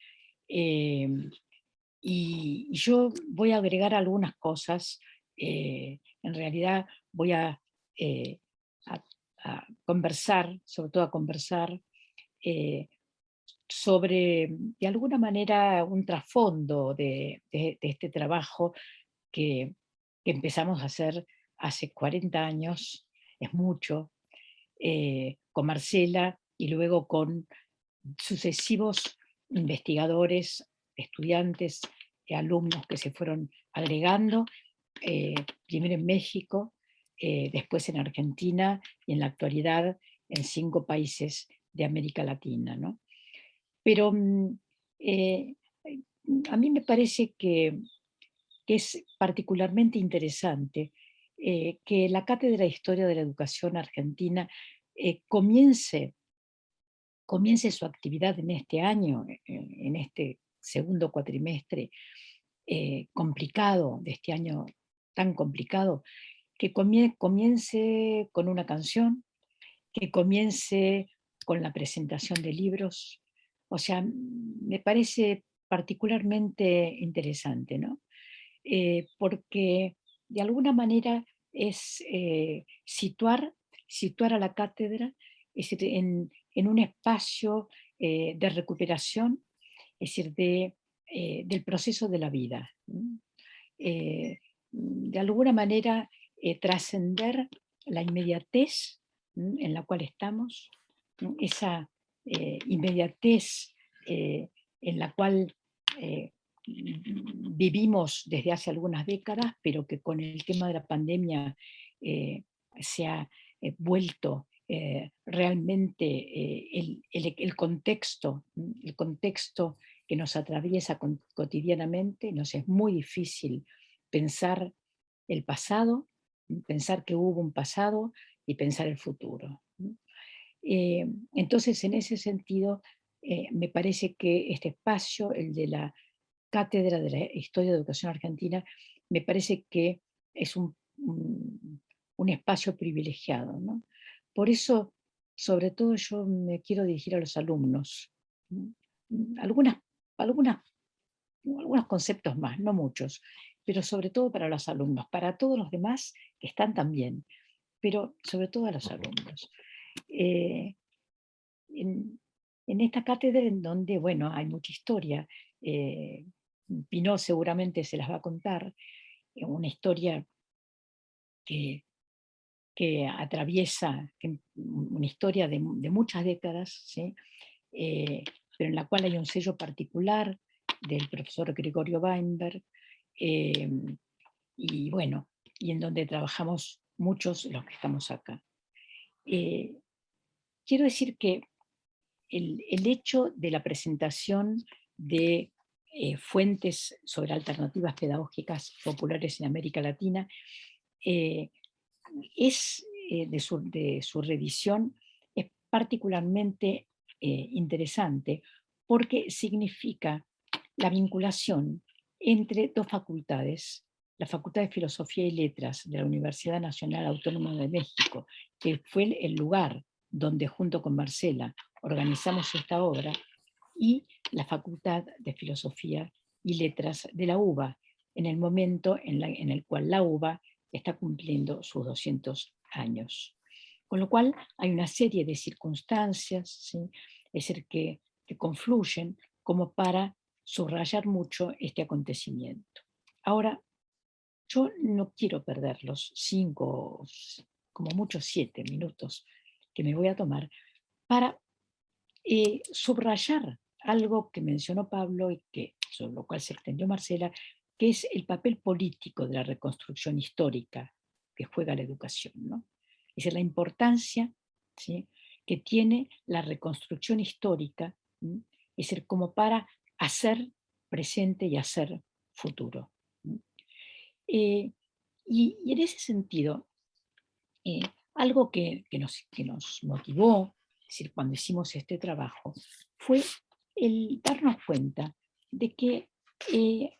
em, y yo voy a agregar algunas cosas, eh, en realidad voy a eh, a, conversar, sobre todo a conversar, eh, sobre, de alguna manera, un trasfondo de, este trabajo que, empezamos a hacer hace 40 años, es mucho, eh, con Marcela y luego con sucesivos investigadores, estudiantes, alumnos que se fueron agregando, primero en México, eh, después en Argentina y en la actualidad en cinco países de América Latina. ¿no? Pero mm, eh, a mí me parece que, es particularmente interesante eh, que la Cátedra de Historia de la Educación Argentina eh, comience, comience su actividad en este año, en este segundo cuatrimestre complicado, de este año tan complicado, que comience con una canción, que comience con la presentación de libros. O sea, me parece particularmente interesante, ¿no? Eh, porque de alguna manera es eh, situar, situar a la cátedra en, un espacio eh, de recuperación, es decir, de, del proceso de la vida. de alguna manera trascender la inmediatez en la cual estamos, esa inmediatez en la cual vivimos desde hace algunas décadas, pero que con el tema de la pandemia eh, se ha eh, vuelto eh, realmente el, contexto, el contexto que nos atraviesa cotidianamente, nos es muy difícil pensar el pasado, pensar que hubo un pasado y pensar el futuro. entonces, en ese sentido, me parece que este espacio, el de la cátedra de la Historia de Educación Argentina, me parece que es un, un, espacio privilegiado. ¿no? Por eso, sobre todo yo me quiero dirigir a los alumnos. Algunas, algunas, algunos conceptos más, no muchos, pero sobre todo para los alumnos, para todos los demás que están también, pero sobre todo a los alumnos. Eh, en, esta cátedra en donde, bueno, hay mucha historia, eh, Pinot seguramente se las va a contar, eh, una historia que, atraviesa, una historia de, muchas décadas, eh, pero en la cual hay un sello particular del profesor Gregorio Weinberg, em, y bueno, y en donde trabajamos muchos los que estamos acá. Eh, quiero decir que el, hecho de la presentación de eh, fuentes sobre alternativas pedagógicas populares en América Latina, eh, es eh, de, su, de, su, revisión es particularmente interesante porque significa la vinculación entre dos facultades, la Facultad de Filosofía y Letras de la Universidad Nacional Autónoma de México, que fue el lugar donde junto con Marcela organizamos esta obra, y la Facultad de Filosofía y Letras de la UBA, en el momento en, el cual la UBA está cumpliendo sus 200 años. Con lo cual hay una serie de circunstancias es decir, que, que confluyen como para subrayar mucho este acontecimiento. Ahora, yo no quiero perder los cinco, como muchos siete minutos que me voy a tomar para eh, subrayar algo que mencionó Pablo y que, sobre lo cual se extendió Marcela, que es el papel político de la reconstrucción histórica que juega la educación. ¿no? Es la importancia que tiene la reconstrucción histórica, es decir, como para hacer presente y hacer futuro. Eh, y, en ese sentido, eh, algo que, nos, motivó, decir, cuando hicimos este trabajo, fue el darnos cuenta de que eh,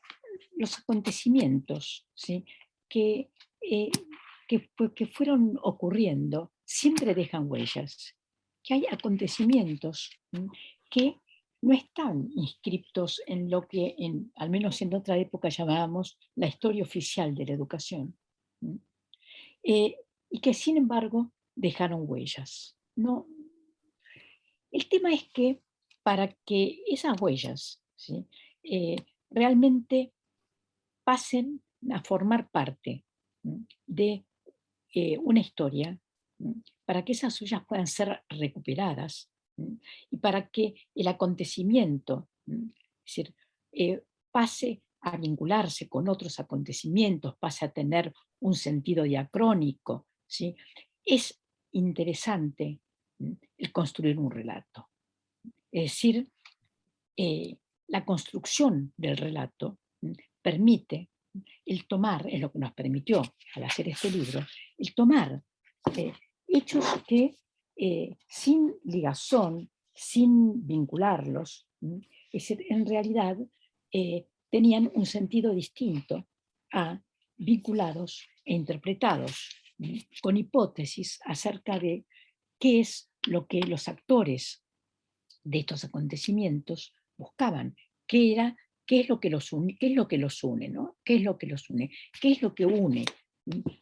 los acontecimientos que, eh, que, fueron ocurriendo siempre dejan huellas, que hay acontecimientos que no están inscriptos en lo que, en, al menos en otra época, llamábamos la historia oficial de la educación, eh, y que sin embargo dejaron huellas. No. El tema es que para que esas huellas eh, realmente pasen a formar parte de eh, una historia, para que esas huellas puedan ser recuperadas y para que el acontecimiento eh, pase a vincularse con otros acontecimientos, pase a tener un sentido diacrónico. ¿sí? Es interesante el construir un relato. Es decir, eh, la construcción del relato permite el tomar, es lo que nos permitió al hacer este libro, el tomar eh, hechos que eh, sin ligazón, sin vincularlos, en realidad tenían un sentido distinto a vinculados e interpretados, con hipótesis acerca de qué es lo que los actores de estos acontecimientos buscaban, qué era, qué es lo que los une, qué es lo que los une, ¿no? ¿Qué es lo que los une? ¿Qué es lo que une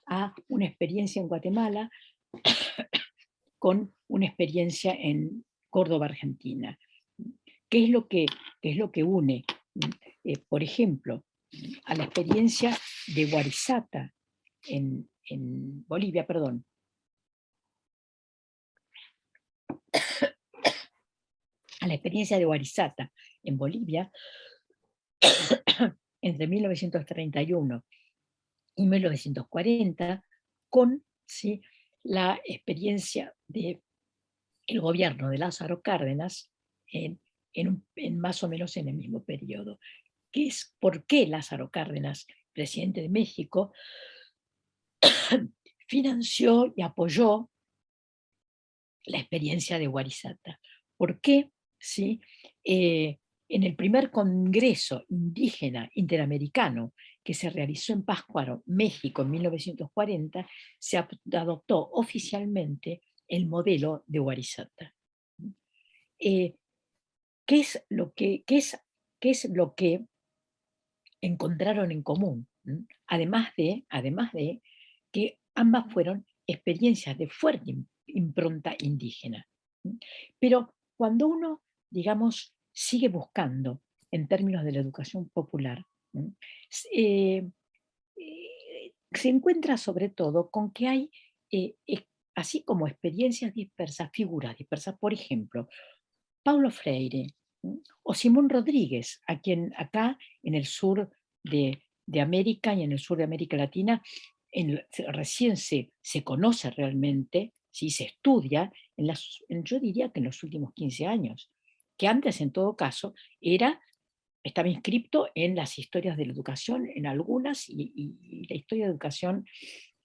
a una experiencia en Guatemala *coughs* con una experiencia en Córdoba, Argentina? ¿Qué es lo que, es lo que une, eh, por ejemplo, a la experiencia de Guarizata en, en Bolivia, perdón, a la experiencia de Guarizata en Bolivia *coughs* entre 1931 y 1940 con ¿sí? la experiencia del el gobierno de Lázaro Cárdenas en, en, más o menos en el mismo periodo. ¿Qué es por qué Lázaro Cárdenas, presidente de México, *coughs* financió y apoyó la experiencia de Guarizata? ¿Por qué ¿sí? Eh, en el primer Congreso Indígena Interamericano que se realizó en Pátzcuaro, México, en 1940, se adoptó oficialmente el modelo de Guarizata. Eh, ¿qué, es lo que, es, ¿Qué es lo que encontraron en común? Además de, además de que ambas fueron experiencias de fuerte impronta indígena. Pero cuando uno digamos, sigue buscando en términos de la educación popular, eh, eh, se encuentra sobre todo con que hay, eh, así como experiencias dispersas, figuras dispersas, por ejemplo, Paulo Freire o Simón Rodríguez, a quien acá en el sur de, América y en el sur de América Latina recién se, se conoce realmente, si se estudia, en las, yo diría que en los últimos 15 años que antes en todo caso era, estaba inscripto en las historias de la educación, en algunas, y, la historia de educación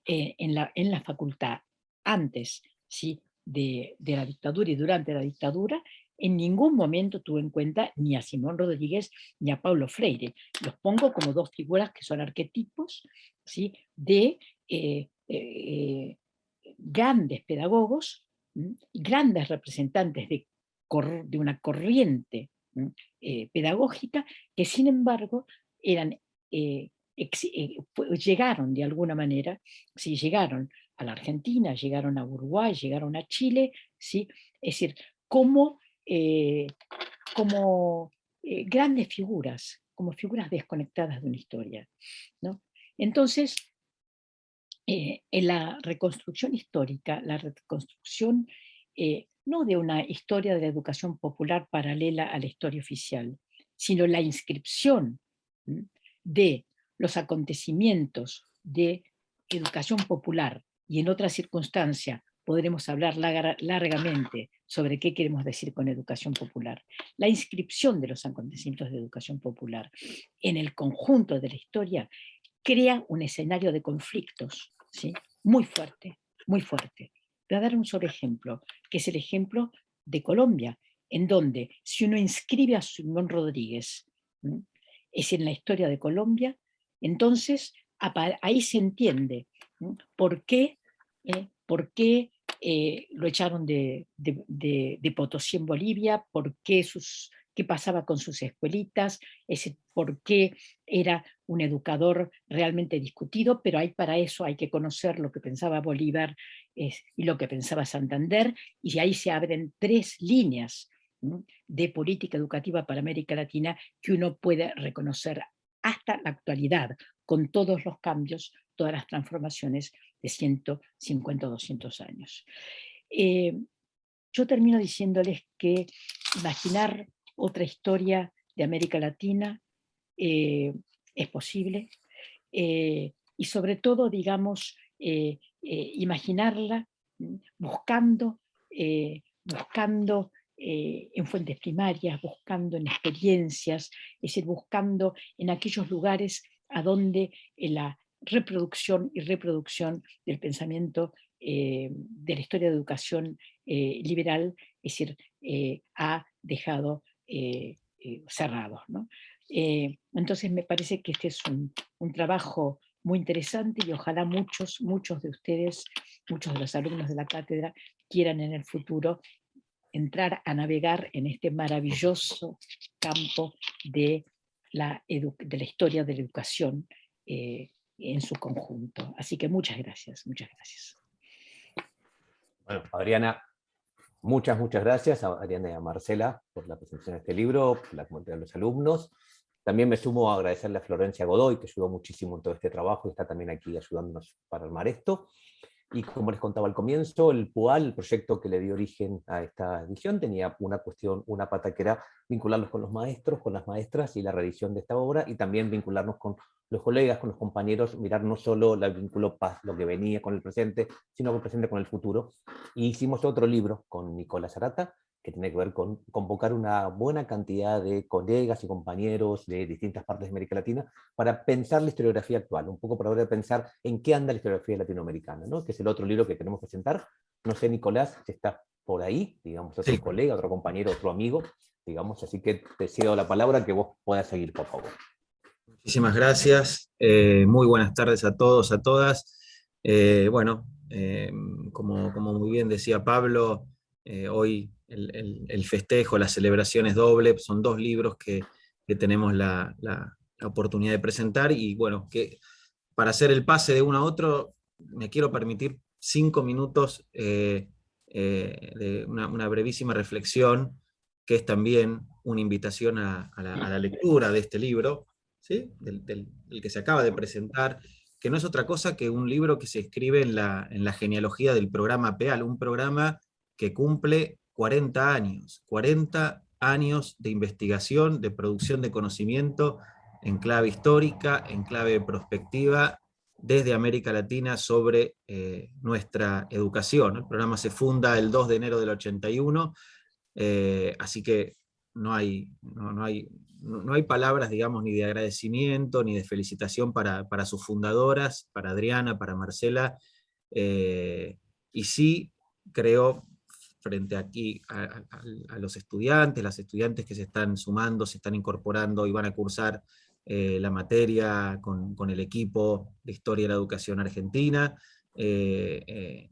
eh, en, la, en la facultad, antes ¿sí? de, la dictadura y durante la dictadura, en ningún momento tuve en cuenta ni a Simón Rodríguez ni a Pablo Freire. Los pongo como dos figuras que son arquetipos ¿sí? de eh, eh, grandes pedagogos, grandes representantes de de una corriente eh, pedagógica que sin embargo eran, eh, eh, llegaron de alguna manera, si llegaron a la Argentina, llegaron a Uruguay, llegaron a Chile, ¿sí? es decir, como, como grandes figuras, como figuras desconectadas de una historia. ¿no? Entonces, en la reconstrucción histórica, la reconstrucción no de una historia de la educación popular paralela a la historia oficial, sino la inscripción de los acontecimientos de educación popular y en otra circunstancia podremos hablar largamente sobre qué queremos decir con educación popular. La inscripción de los acontecimientos de educación popular en el conjunto de la historia crea un escenario de conflictos ¿sí? muy fuerte, muy fuerte. Voy a dar un solo ejemplo, que es el ejemplo de Colombia, en donde si uno inscribe a Simón Rodríguez, es en la historia de Colombia, entonces ahí se entiende por qué, eh, por qué eh, lo echaron de, de, Potosí en Bolivia, por qué sus qué pasaba con sus escuelitas, ese por qué era un educador realmente discutido, pero hay para eso hay que conocer lo que pensaba Bolívar y lo que pensaba Santander, y ahí se abren tres líneas de política educativa para América Latina que uno puede reconocer hasta la actualidad, con todos los cambios, todas las transformaciones de 150 o 200 años. Eh, yo termino diciéndoles que imaginar otra historia de América Latina, eh, es posible, eh, y sobre todo, digamos, eh, imaginarla mm, buscando, buscando en fuentes primarias, buscando en experiencias, es decir, buscando en aquellos lugares a dónde la reproducción y reproducción del pensamiento de la historia de educación liberal, es decir, ha dejado cerrados. ¿no? entonces me parece que este es un, un trabajo muy interesante y ojalá muchos, muchos de ustedes, muchos de los alumnos de la cátedra quieran en el futuro entrar a navegar en este maravilloso campo de la, de la historia de la educación eh, en su conjunto. Así que muchas gracias, muchas gracias. Bueno, Adriana, muchas, muchas gracias a Adriana y a Marcela por la presentación de este libro, por la comunidad de los alumnos. También me sumo a agradecerle a Florencia Godoy, que ayudó muchísimo en todo este trabajo y está también aquí ayudándonos para armar esto. Y como les contaba al comienzo, el PUAL, el proyecto que le dio origen a esta edición, tenía una cuestión, una pata que era vincularnos con los maestros, con las maestras y la revisión de esta obra, y también vincularnos con los colegas, con los compañeros, mirar no solo el vínculo paz, lo que venía con el presente, sino el presente con el futuro. Y hicimos otro libro con Nicolás Arata, que tiene que ver con convocar una buena cantidad de colegas y compañeros de distintas partes de América Latina para pensar la historiografía actual, un poco para ahora pensar en qué anda la historiografía latinoamericana, ¿no? que es el otro libro que tenemos que presentar. No sé, Nicolás, si está por ahí, digamos, otro colega, otro compañero, otro amigo, digamos, así que te cedo la palabra que vos puedas seguir, por favor. Muchísimas gracias, eh, muy buenas tardes a todos, a todas. Eh, bueno, eh, como, como muy bien decía Pablo, hoy el, festejo, la celebración es doble, son dos libros que, tenemos la, oportunidad de presentar, y bueno, que para hacer el pase de uno a otro, me quiero permitir cinco minutos eh, eh, de una, brevísima reflexión, que es también una invitación a, la, lectura de este libro, ¿sí? del, que se acaba de presentar, que no es otra cosa que un libro que se escribe en la, en la genealogía del programa PEAL, un programa que cumple 40 años, 40 años de investigación, de producción de conocimiento en clave histórica, en clave prospectiva, desde América Latina sobre eh, nuestra educación. El programa se funda el 2 de enero del 81, eh, así que no hay, no, hay, no, hay palabras, digamos, ni de agradecimiento, ni de felicitación para, sus fundadoras, para Adriana, para Marcela, eh, y sí creo frente aquí a, los estudiantes, las estudiantes que se están sumando, se están incorporando y van a cursar eh, la materia con, el equipo de Historia de la Educación Argentina. Eh, eh,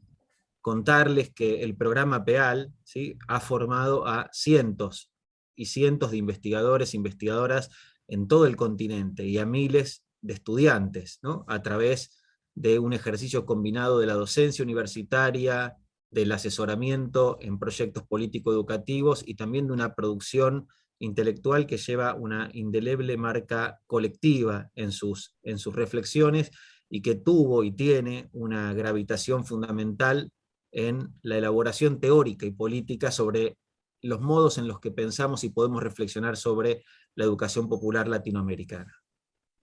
contarles que el programa PEAL ¿sí? ha formado a cientos y cientos de investigadores investigadoras en todo el continente y a miles de estudiantes, ¿no? a través de un ejercicio combinado de la docencia universitaria, del asesoramiento en proyectos político-educativos y también de una producción intelectual que lleva una indeleble marca colectiva en sus, en sus reflexiones y que tuvo y tiene una gravitación fundamental en la elaboración teórica y política sobre los modos en los que pensamos y podemos reflexionar sobre la educación popular latinoamericana.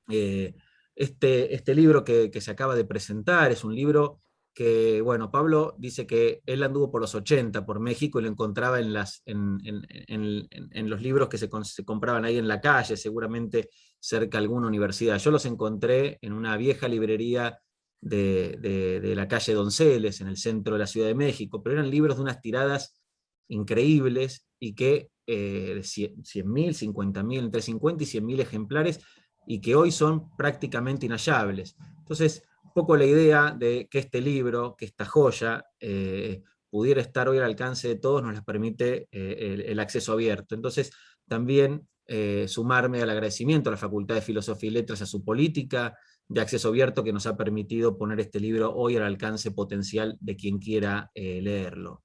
Eh, este, este libro que, que, se acaba de presentar es un libro que, bueno, Pablo dice que él anduvo por los 80 por México y lo encontraba en, los libros que se, compraban ahí en la calle, seguramente cerca de alguna universidad. Yo los encontré en una vieja librería de, la calle Donceles, en el centro de la Ciudad de México, pero eran libros de unas tiradas increíbles y que eh, 100.000, 50.000, entre 50 y 100.000 ejemplares, y que hoy son prácticamente inhallables. Entonces, poco la idea de que este libro, que esta joya, eh, pudiera estar hoy al alcance de todos, nos las permite eh, el, acceso abierto. Entonces, también eh, sumarme al agradecimiento a la Facultad de Filosofía y Letras, a su política de acceso abierto que nos ha permitido poner este libro hoy al alcance potencial de quien quiera leerlo.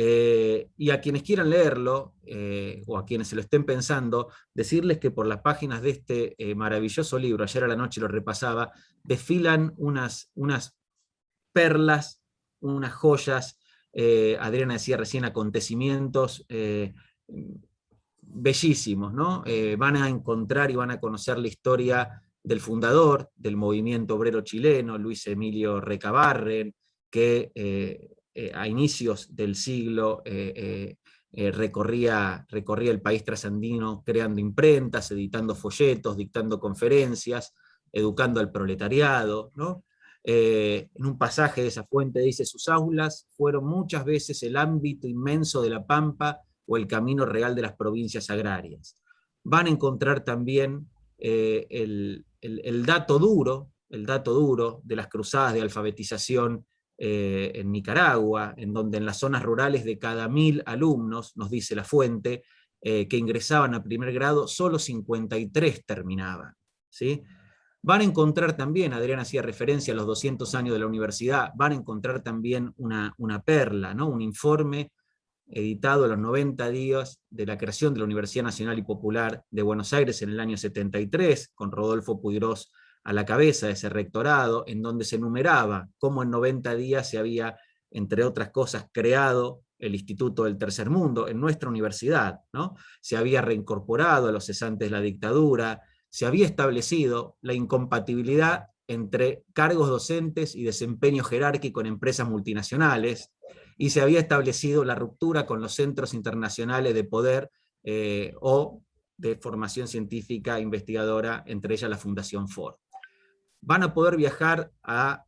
Eh, y a quienes quieran leerlo, eh, o a quienes se lo estén pensando, decirles que por las páginas de este eh, maravilloso libro, ayer a la noche lo repasaba, desfilan unas, unas perlas, unas joyas, Adriana decía recién acontecimientos bellísimos, ¿no? van a encontrar y van a conocer la historia del fundador del movimiento obrero chileno, Luis Emilio Recabarren, que eh, a inicios del siglo eh, eh, recorría, recorría el país trasandino creando imprentas, editando folletos, dictando conferencias, educando al proletariado, ¿no? En un pasaje de esa fuente dice, sus aulas fueron muchas veces el ámbito inmenso de la Pampa o el camino real de las provincias agrarias. Van a encontrar también eh, el, dato duro, el dato duro de las cruzadas de alfabetización eh, en Nicaragua, en donde en las zonas rurales de cada mil alumnos, nos dice la fuente, que ingresaban a primer grado, solo 53 terminaban. ¿sí? Van a encontrar también, Adrián hacía referencia a los 200 años de la universidad, van a encontrar también una, una perla, ¿no? un informe editado a los 90 días de la creación de la Universidad Nacional y Popular de Buenos Aires en el año 73, con Rodolfo Puigros a la cabeza de ese rectorado, en donde se enumeraba cómo en 90 días se había, entre otras cosas, creado el Instituto del Tercer Mundo en nuestra universidad, ¿no? se había reincorporado a los cesantes de la dictadura, se había establecido la incompatibilidad entre cargos docentes y desempeño jerárquico en empresas multinacionales, y se había establecido la ruptura con los centros internacionales de poder eh, o de formación científica investigadora, entre ellas la Fundación Ford. Van a poder viajar a,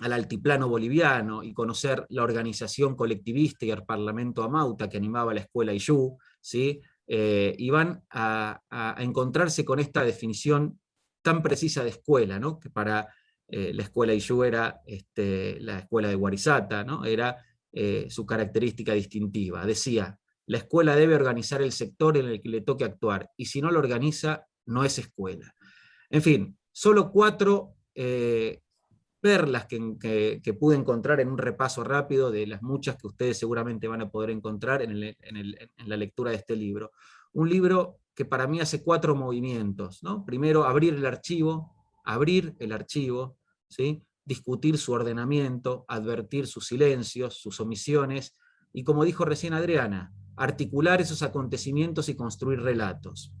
al altiplano boliviano y conocer la organización colectivista y el Parlamento Amauta que animaba la escuela IYU, ¿sí? Eh, y van a, encontrarse con esta definición tan precisa de escuela, ¿no? que para eh, la escuela Iyu era este, la escuela de Guarizata, ¿no? era eh, su característica distintiva. Decía, la escuela debe organizar el sector en el que le toque actuar, y si no lo organiza, no es escuela. En fin, solo cuatro perlas que, que, pude encontrar en un repaso rápido de las muchas que ustedes seguramente van a poder encontrar en, la lectura de este libro. Un libro que para mí hace cuatro movimientos. ¿no? Primero, abrir el archivo, abrir el archivo, ¿sí? discutir su ordenamiento, advertir sus silencios, sus omisiones, y como dijo recién Adriana, articular esos acontecimientos y construir relatos.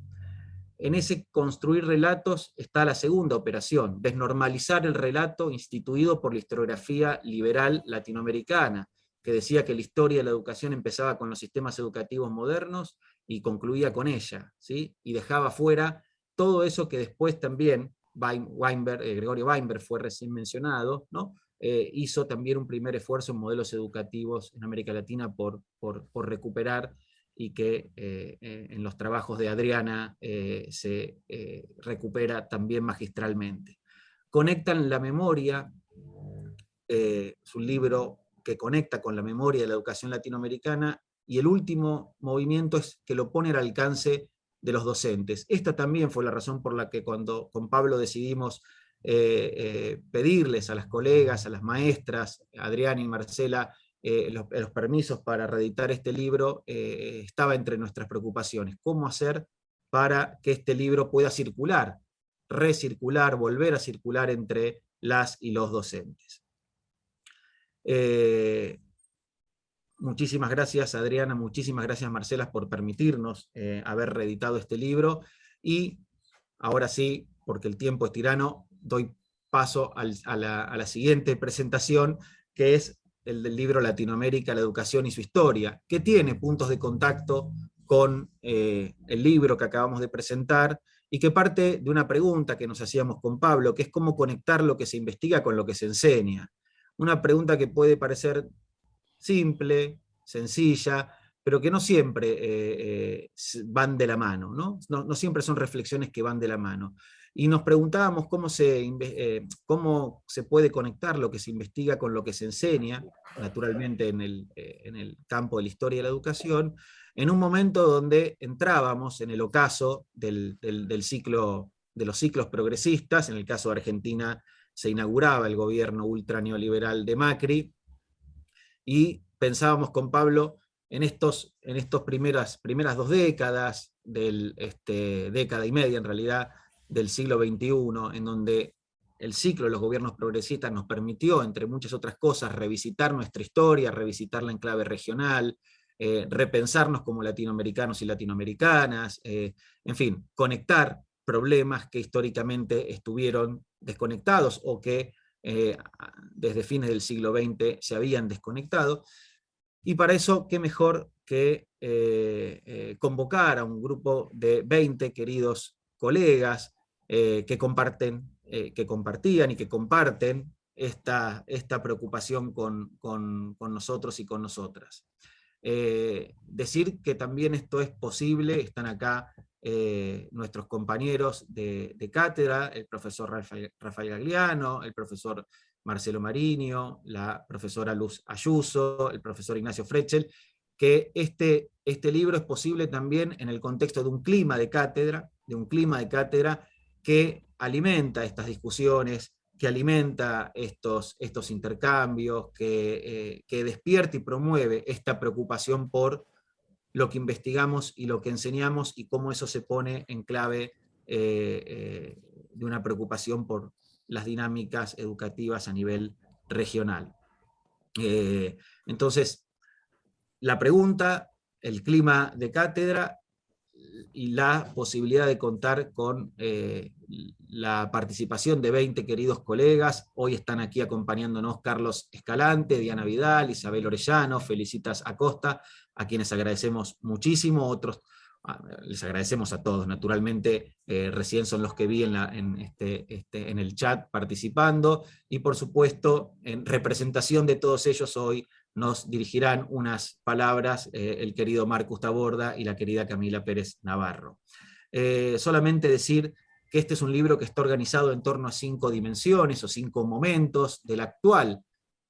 En ese construir relatos está la segunda operación, desnormalizar el relato instituido por la historiografía liberal latinoamericana, que decía que la historia de la educación empezaba con los sistemas educativos modernos y concluía con ella, ¿sí? y dejaba fuera todo eso que después también Weinberg, eh, Gregorio Weinberg fue recién mencionado, ¿no? Eh, hizo también un primer esfuerzo en modelos educativos en América Latina por, por, por recuperar y que eh, eh, en los trabajos de Adriana eh, se recupera también magistralmente. Conectan la memoria, es un libro que conecta con la memoria de la educación latinoamericana, y el último movimiento es que lo pone al alcance de los docentes. Esta también fue la razón por la que cuando con Pablo decidimos pedirles a las colegas, a las maestras, Adriana y Marcela, eh, los, permisos para reeditar este libro eh, estaba entre nuestras preocupaciones. ¿Cómo hacer para que este libro pueda circular, recircular, volver a circular entre las y los docentes? Eh, muchísimas gracias Adriana, muchísimas gracias Marcela por permitirnos haber reeditado este libro, y ahora sí, porque el tiempo es tirano, doy paso a, la, a la siguiente presentación, que es el del libro Latinoamérica, la educación y su historia, que tiene puntos de contacto con eh, el libro que acabamos de presentar, y que parte de una pregunta que nos hacíamos con Pablo, que es cómo conectar lo que se investiga con lo que se enseña. Una pregunta que puede parecer simple, sencilla, pero que no siempre eh, eh, van de la mano, ¿no? ¿no? siempre son reflexiones que van de la mano. Y nos preguntábamos cómo se, eh, cómo se puede conectar lo que se investiga con lo que se enseña, naturalmente en el, eh, en el campo de la historia y la educación, en un momento donde entrábamos en el ocaso del, del, ciclo, de los ciclos progresistas, en el caso de Argentina se inauguraba el gobierno ultra neoliberal de Macri, y pensábamos con Pablo en estos, en estos primeras, primeras dos décadas, del, este, década y media en realidad, del siglo XXI, en donde el ciclo de los gobiernos progresistas nos permitió, entre muchas otras cosas, revisitar nuestra historia, revisitarla en clave regional, eh, repensarnos como latinoamericanos y latinoamericanas, eh, en fin, conectar problemas que históricamente estuvieron desconectados o que eh, desde fines del siglo XX se habían desconectado. Y para eso, qué mejor que convocar a un grupo de 20 queridos colegas, que, comparten, que compartían y que comparten esta, esta preocupación con, con, nosotros y con nosotras. decir que también esto es posible, están acá nuestros compañeros de, cátedra, el profesor Rafael, Rafael Gagliano, el profesor Marcelo Marinho, la profesora Luz Ayuso, el profesor Ignacio Frechel, que este, este libro es posible también en el contexto de un clima de cátedra, de un clima de cátedra que alimenta estas discusiones, que alimenta estos, estos intercambios, que, eh, que despierta y promueve esta preocupación por lo que investigamos y lo que enseñamos y cómo eso se pone en clave eh, eh, de una preocupación por las dinámicas educativas a nivel regional. entonces, la pregunta, el clima de cátedra y la posibilidad de contar con eh, la participación de 20 queridos colegas. Hoy están aquí acompañándonos Carlos Escalante, Diana Vidal, Isabel Orellano, Felicitas Acosta, a quienes agradecemos muchísimo, otros ah, les agradecemos a todos, naturalmente. Eh, recién son los que vi en, este, este, en el chat participando, y por supuesto en representación de todos ellos hoy nos dirigirán unas palabras eh, el querido Marcus Taborda y la querida Camila Pérez Navarro. Eh, solamente decir que este es un libro que está organizado en torno a cinco dimensiones o cinco momentos de la actual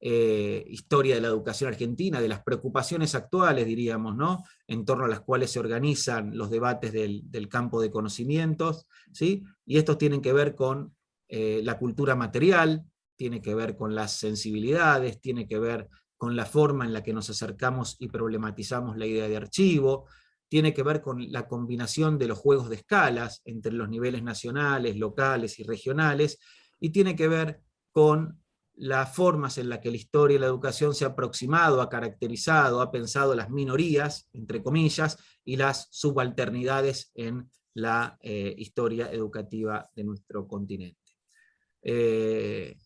eh, historia de la educación argentina, de las preocupaciones actuales, diríamos, ¿no? en torno a las cuales se organizan los debates del, campo de conocimientos, ¿sí? y estos tienen que ver con la cultura material, tiene que ver con las sensibilidades, tiene que ver con la forma en la que nos acercamos y problematizamos la idea de archivo, tiene que ver con la combinación de los juegos de escalas entre los niveles nacionales, locales y regionales, y tiene que ver con las formas en las que la historia y la educación se ha aproximado, ha caracterizado, ha pensado las minorías, entre comillas, y las subalternidades en la eh, historia educativa de nuestro continente. Eh,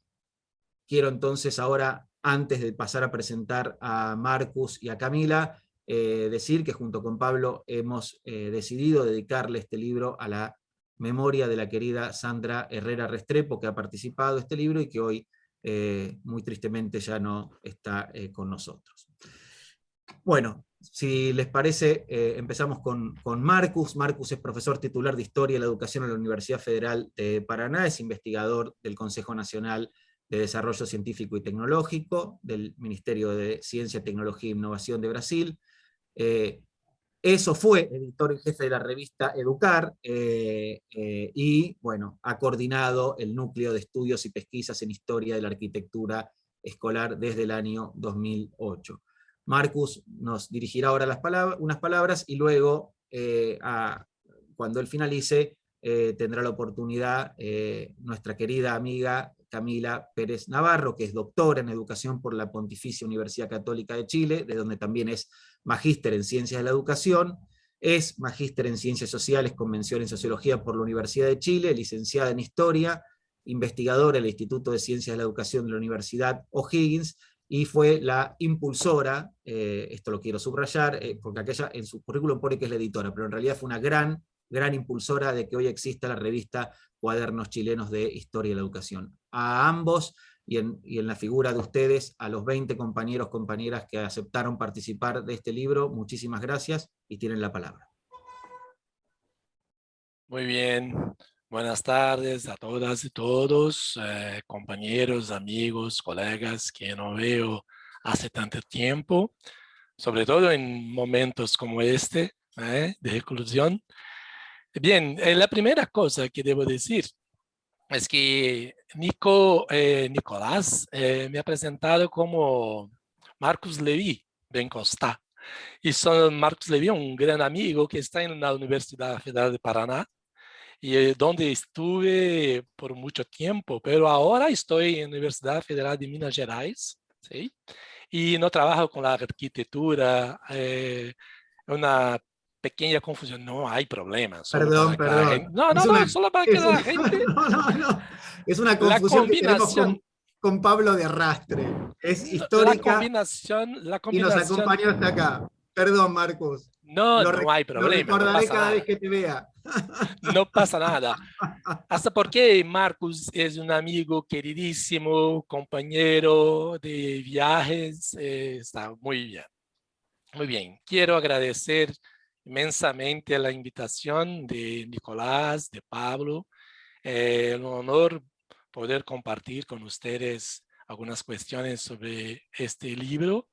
quiero entonces ahora antes de pasar a presentar a Marcus y a Camila, eh, decir que junto con Pablo hemos eh, decidido dedicarle este libro a la memoria de la querida Sandra Herrera Restrepo, que ha participado en este libro y que hoy eh, muy tristemente ya no está con nosotros. Bueno, si les parece, empezamos con, con, Marcus. Marcus es profesor titular de Historia y la Educación en la Universidad Federal de Paraná, es investigador del Consejo Nacional de Desarrollo Científico y Tecnológico del Ministerio de Ciencia, Tecnología e Innovación de Brasil. Eh, eso fue editor en jefe de la revista Educar, eh, eh, y bueno, ha coordinado el núcleo de estudios y pesquisas en historia de la arquitectura escolar desde el año 2008. Marcus nos dirigirá ahora unas palabras y luego, cuando él finalice, tendrá la oportunidad nuestra querida amiga Camila Pérez Navarro, que es doctora en Educación por la Pontificia Universidad Católica de Chile, de donde también es magíster en Ciencias de la Educación, es magíster en Ciencias Sociales con mención en Sociología por la Universidad de Chile, licenciada en Historia, investigadora en el Instituto de Ciencias de la Educación de la Universidad O'Higgins, y fue la impulsora, eh, esto lo quiero subrayar, eh, porque aquella en su currículum pone que es la editora, pero en realidad fue una gran, gran impulsora de que hoy exista la revista Cuadernos Chilenos de Historia y la Educación. A ambos, y en, la figura de ustedes, a los 20 compañeros, compañeras que aceptaron participar de este libro, muchísimas gracias y tienen la palabra. Muy bien, buenas tardes a todas y todos, eh, compañeros, amigos, colegas que no veo hace tanto tiempo, sobre todo en momentos como este eh, de reclusión. Bien, eh, la primera cosa que debo decir es que Nico, eh, Nicolás eh, me ha presentado como Marcos Levi Bencosta. Y son Marcos Levi, un gran amigo que está en la Universidad Federal de Paraná, y donde estuve por mucho tiempo, pero ahora estoy en la Universidad Federal de Minas Gerais, ¿sí? y no trabajo con la arquitectura, eh, una pequeña confusión, no hay problema. Perdón, perdón. No, no, no, solo para que la gente... *laughs* No, no, no. Es una confusión que tenemos con, Pablo de Arrastre. Es histórica. La combinación, la combinación... Y nos acompañó hasta acá. Perdón, Marcos. No, no hay problema. Lo recordaré cada vez que te vea. No pasa nada. *laughs* Hasta porque Marcos es un amigo queridísimo, compañero de viajes, eh, está muy bien. Muy bien, quiero agradecer inmensamente la invitación de Nicolás, de Pablo. Eh, un honor poder compartir con ustedes algunas cuestiones sobre este libro.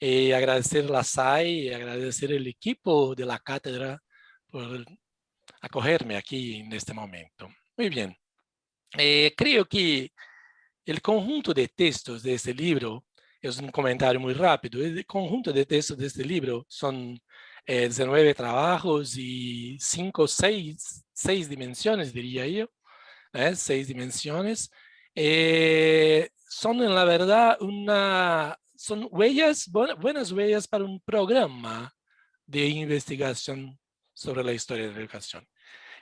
y agradecer la SAI y agradecer el equipo de la cátedra por acogerme aquí en este momento. Muy bien. Eh, creo que el conjunto de textos de este libro, es un comentario muy rápido, el conjunto de textos de este libro son 19 eh, trabajos y 5, 6, 6 dimensiones, diría yo, ¿eh? 6 dimensiones. Eh, son en la verdad una, son huellas, buenas huellas para un programa de investigación sobre la historia de la educación.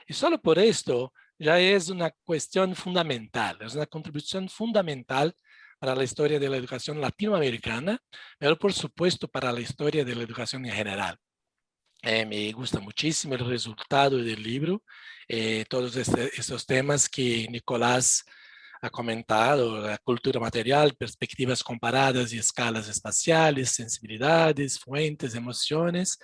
Y solo por esto ya es una cuestión fundamental, es una contribución fundamental para la historia de la educación latinoamericana, pero por supuesto para la historia de la educación en general. Eh, me gusta muchísimo el resultado del libro, eh, todos este, estos temas que Nicolás ha comentado, la cultura material, perspectivas comparadas y escalas espaciales, sensibilidades, fuentes, emociones,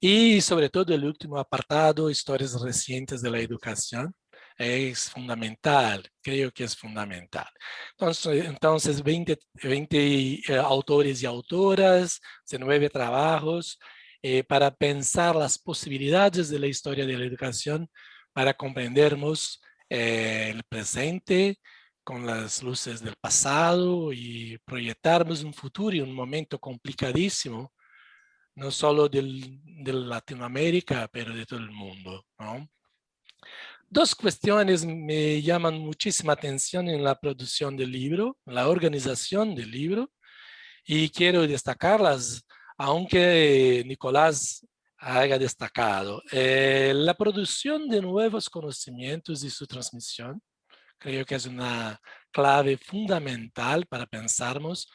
y sobre todo el último apartado, historias recientes de la educación, es fundamental, creo que es fundamental. Entonces, entonces 20, 20 eh, autores y autoras, 19 trabajos, eh, para pensar las posibilidades de la historia de la educación para comprendernos eh, el presente con las luces del pasado y proyectarnos un futuro y un momento complicadísimo, no solo del, de Latinoamérica, pero de todo el mundo. ¿no? Dos cuestiones me llaman muchísima atención en la producción del libro, la organización del libro, y quiero destacarlas, aunque Nicolás haya destacado. Eh, la producción de nuevos conocimientos y su transmisión, creo que es una clave fundamental para pensarnos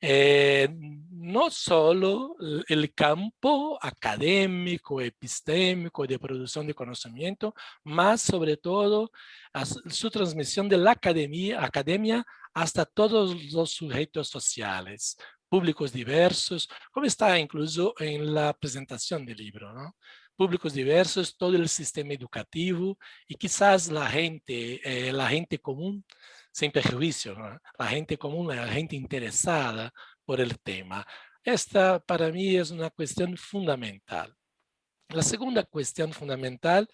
eh, no solo el campo académico, epistémico de producción de conocimiento, más sobre todo su transmisión de la academia, academia hasta todos los sujetos sociales, públicos diversos, como está incluso en la presentación del libro, ¿no? públicos diversos, todo el sistema educativo y quizás la gente, eh, la gente común sin perjuicio, la gente común, la gente interesada por el tema. Esta para mí es una cuestión fundamental. La segunda cuestión fundamental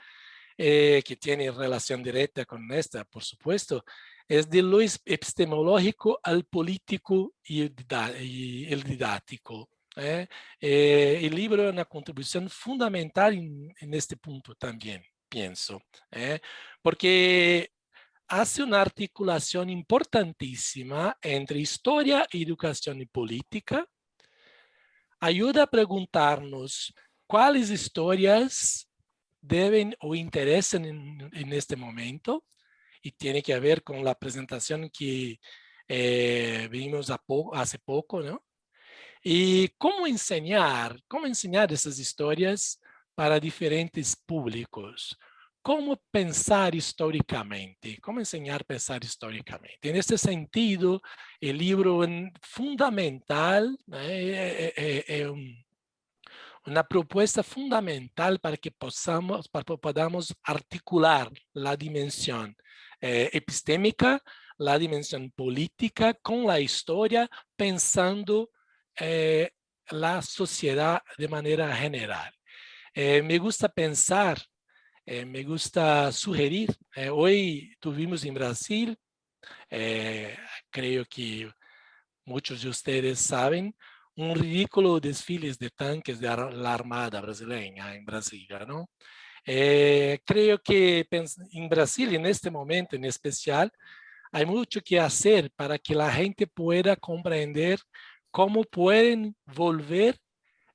eh, que tiene relación directa con esta, por supuesto, es de lo epistemológico al político y el didáctico. ¿eh? Eh, el libro es una contribución fundamental en, en este punto también, pienso, porque hace una articulación importantísima entre historia, educación y política. Ayuda a preguntarnos cuáles historias deben o interesan en, este momento y tiene que ver con la presentación que eh, vimos hace poco, ¿no? Y cómo enseñar, cómo enseñar esas historias para diferentes públicos cómo pensar históricamente, cómo enseñar a pensar históricamente. En este sentido, el libro es fundamental, eh, eh, eh, una propuesta fundamental para que podamos articular la dimensión epistémica, la dimensión política con la historia, pensando la sociedad de manera general. me gusta pensar eh, me gusta sugerir, eh, hoy tuvimos en Brasil, eh, creo que muchos de ustedes saben, un ridículo desfiles de tanques de la Armada brasileña en Brasilia, ¿no? Creo que en Brasil, en este momento en especial, hay mucho que hacer para que la gente pueda comprender cómo pueden volver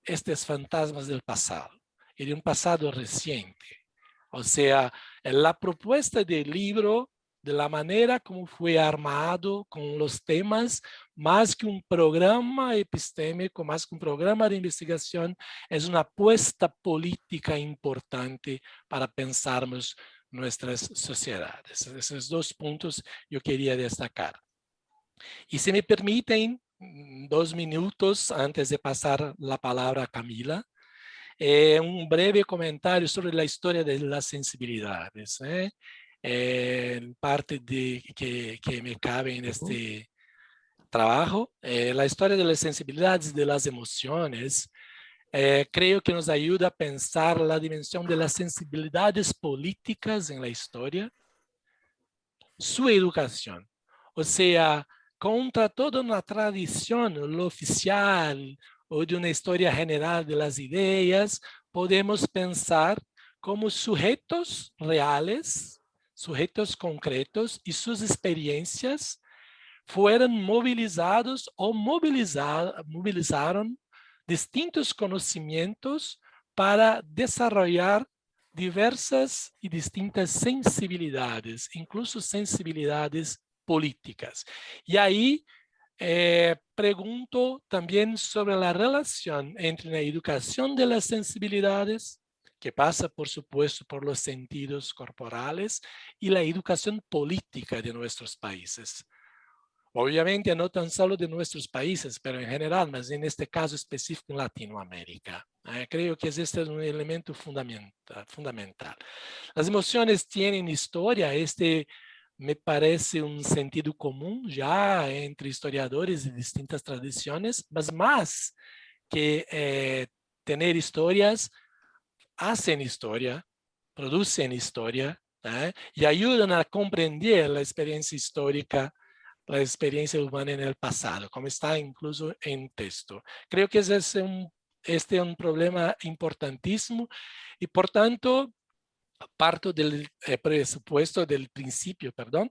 estos fantasmas del pasado y de un pasado reciente. O sea, la propuesta del libro, de la manera como fue armado con los temas, más que un programa epistémico, más que un programa de investigación, es una apuesta política importante para pensarmos nuestras sociedades. Esos dos puntos yo quería destacar. Y si me permiten, mm, dos minutos antes de pasar la palabra a Camila, eh, un breve comentario sobre la historia de las sensibilidades. ¿eh? Eh, parte de, que, que, me cabe en este trabajo. la historia de las sensibilidades de las emociones creo que nos ayuda a pensar la dimensión de las sensibilidades políticas en la historia, su educación. O sea, contra toda una tradición, lo oficial, ou de uma história general de las ideias, podemos pensar como sujeitos reales, sujeitos concretos e suas experiências foram movilizados ou mobilizar, movilizaram distintos conhecimentos para desenvolver diversas e distintas sensibilidades, incluso sensibilidades políticas. E aí eh, pregunto también sobre la relación entre la educación de las sensibilidades, que pasa por supuesto por los sentidos corporales, y la educación política de nuestros países. Obviamente no tan solo de nuestros países, pero en general, mas en este caso específico en Latinoamérica. Eh, creo que este es un elemento fundamental. Las emociones tienen historia, este me parece um sentido comum já entre historiadores de distintas tradições, mas mais que eh, ter histórias, fazem história, produzem história, né? e ajudam a compreender a experiência histórica, a experiência humana no passado, como está incluso em texto. Creio que é um, este é um problema importantíssimo e, portanto, parto del eh, presupuesto del principio, perdón,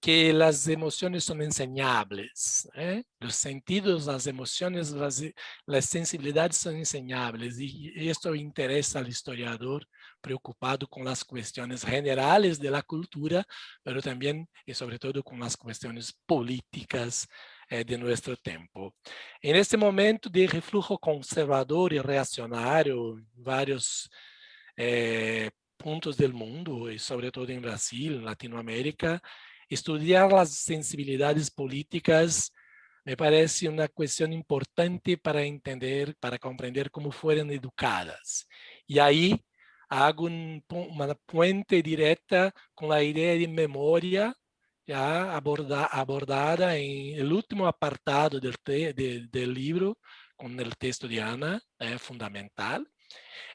que las emociones son enseñables. ¿eh? Los sentidos, las emociones, las, las, sensibilidades son enseñables y esto interesa al historiador preocupado con las cuestiones generales de la cultura, pero también y sobre todo con las cuestiones políticas eh, de nuestro tiempo. En este momento de reflujo conservador y reaccionario, varios eh, puntos del mundo, y sobre todo en Brasil, Latinoamérica, estudiar las sensibilidades políticas me parece una cuestión importante para entender, para comprender cómo fueron educadas. Y ahí hago un, una puente directa con la idea de memoria ya aborda, abordada en el último apartado del, te, de, del libro, con el texto de Ana, eh, fundamental.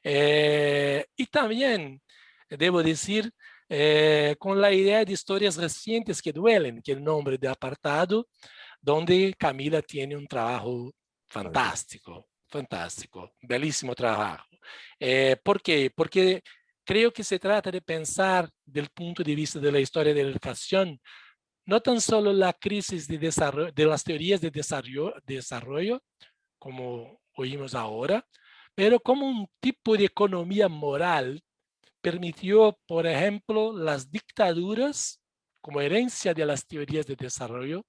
Eh, y también debo decir, eh, con la idea de historias recientes que duelen, que el nombre de apartado, donde Camila tiene un trabajo fantástico, fantástico, belísimo trabajo. Eh, ¿Por qué? Porque creo que se trata de pensar del punto de vista de la historia de la educación, no tan solo la crisis de, desarrollo, de las teorías de desarrollo, desarrollo, como oímos ahora, pero como un tipo de economía moral permitió, por ejemplo, las dictaduras como herencia de las teorías de desarrollo,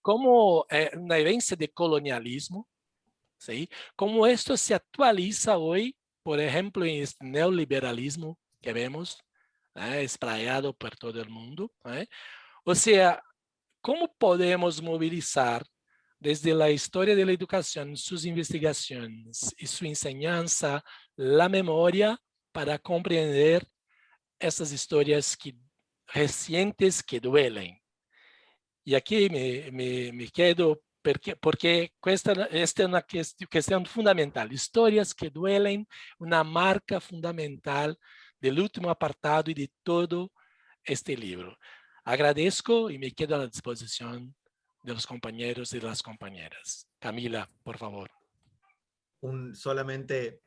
como eh, una herencia de colonialismo, ¿sí? como esto se actualiza hoy, por ejemplo, en este neoliberalismo que vemos, ¿eh? por todo el mundo. ¿eh? O sea, ¿cómo podemos movilizar desde la historia de la educación, sus investigaciones y su enseñanza, la memoria para compreender essas histórias que, recientes que duelen. E aqui me, me, me quedo porque, porque esta, esta é uma questão fundamental. Histórias que duelen, uma marca fundamental do último apartado e de todo este livro. Agradeço e me quedo à disposição dos companheiros e das companheiras. Camila, por favor. Un, solamente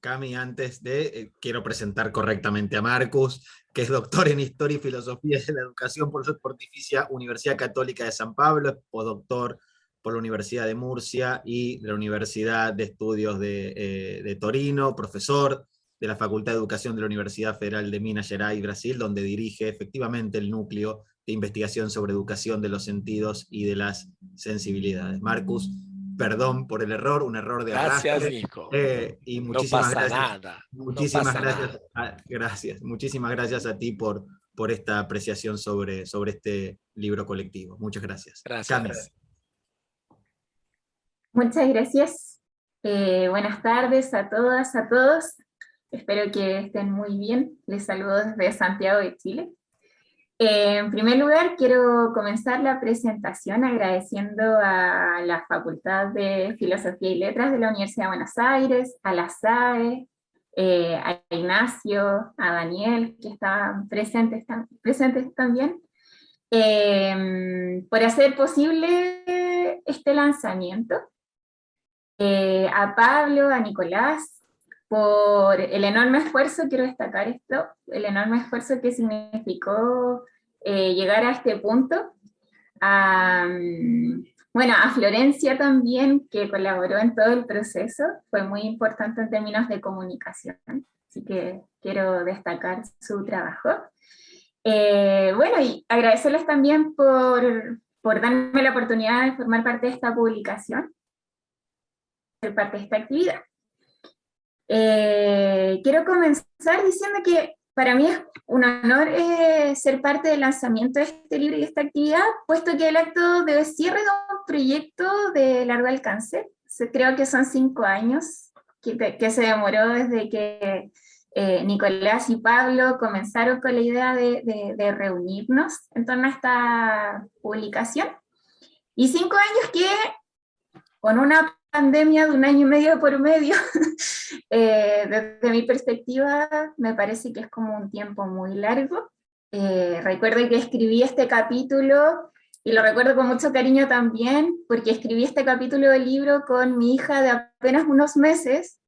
Cami, antes de, eh, quiero presentar correctamente a Marcus, que es doctor en Historia y Filosofía de la Educación por la Pontificia Universidad Católica de San Pablo, es postdoctor por la Universidad de Murcia y la Universidad de Estudios de, eh, de, Torino, profesor de la Facultad de Educación de la Universidad Federal de Minas Gerais, Brasil, donde dirige efectivamente el núcleo de investigación sobre educación de los sentidos y de las sensibilidades. Marcus, perdón por el error, un error de Gracias, arrastre. Nico. Eh, y no muchísimas pasa gracias. nada. Muchísimas pasa gracias, nada. a- gracias. Muchísimas gracias a ti por, por esta apreciación sobre, sobre este libro colectivo. Muchas gracias. Gracias. Muchas gracias. Eh, buenas tardes a todas, a todos. Espero que estén muy bien. Les saludo desde Santiago de Chile. Eh, en primer lugar, quiero comenzar la presentación agradeciendo a la Facultad de Filosofía y Letras de la Universidad de Buenos Aires, a la SAE, eh, a Ignacio, a Daniel, que estaban presentes, tam- presentes también, eh, por hacer posible este lanzamiento. Eh, a Pablo, a Nicolás, por el enorme esfuerzo, quiero destacar esto, el enorme esfuerzo que significó eh, llegar a este punto. A, bueno, a Florencia también, que colaboró en todo el proceso, fue muy importante en términos de comunicación, así que quiero destacar su trabajo. Eh, bueno, y agradecerles también por, por darme la oportunidad de formar parte de esta publicación ser parte de esta actividad. Eh, quiero comenzar diciendo que para mí es un honor eh, ser parte del lanzamiento de este libro y de esta actividad, puesto que el acto de cierre de un proyecto de largo alcance, creo que son cinco años, que, que se demoró desde que eh, Nicolás y Pablo comenzaron con la idea de, de- de reunirnos en torno a esta publicación, y cinco años que con una pandemia de un año y medio por medio, *laughs* eh, desde mi perspectiva me parece que es como un tiempo muy largo. Eh, recuerdo que escribí este capítulo, y lo recuerdo con mucho cariño también, porque escribí este capítulo del libro con mi hija de apenas unos meses,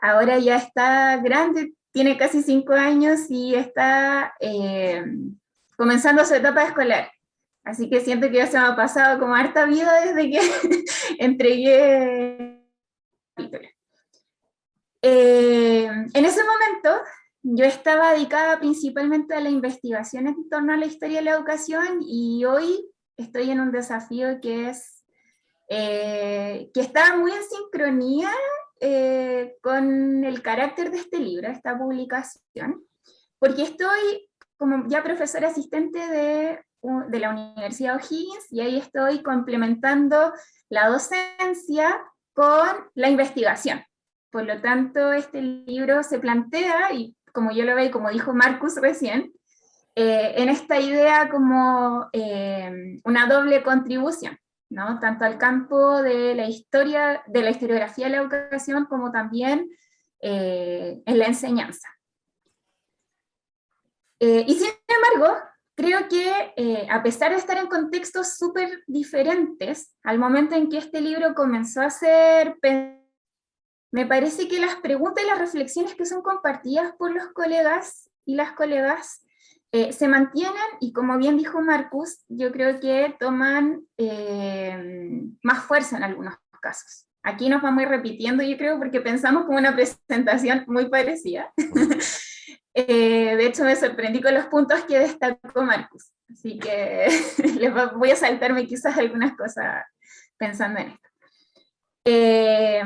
ahora ya está grande, tiene casi cinco años y está eh, comenzando su etapa escolar. Así que siento que ya se me ha pasado como harta vida desde que *laughs* entregué el. Eh, en ese momento yo estaba dedicada principalmente a la investigación en torno a la historia de la educación y hoy estoy en un desafío que es eh, que está muy en sincronía eh, con el carácter de este libro, esta publicación, porque estoy como ya profesora asistente de, de la Universidad O'Higgins y ahí estoy complementando la docencia con la investigación. Por lo tanto, este libro se plantea, y como yo lo veo y como dijo Marcus recién, eh, en esta idea como eh, una doble contribución, ¿no? tanto al campo de la historia, de la historiografía de la educación, como también eh, en la enseñanza. Y sin embargo, creo que eh, a pesar de estar en contextos súper diferentes, al momento en que este libro comenzó a ser me parece que las preguntas y las reflexiones que son compartidas por los colegas y las colegas eh, se mantienen y como bien dijo Marcus, yo creo que toman eh, más fuerza en algunos casos. Aquí nos vamos a ir repitiendo, yo creo, porque pensamos como una *laughs* presentación muy parecida. Eh, de hecho, me sorprendí con los puntos que destacó Marcus. Así que *laughs* les voy a saltarme quizás algunas cosas pensando en esto. Eh,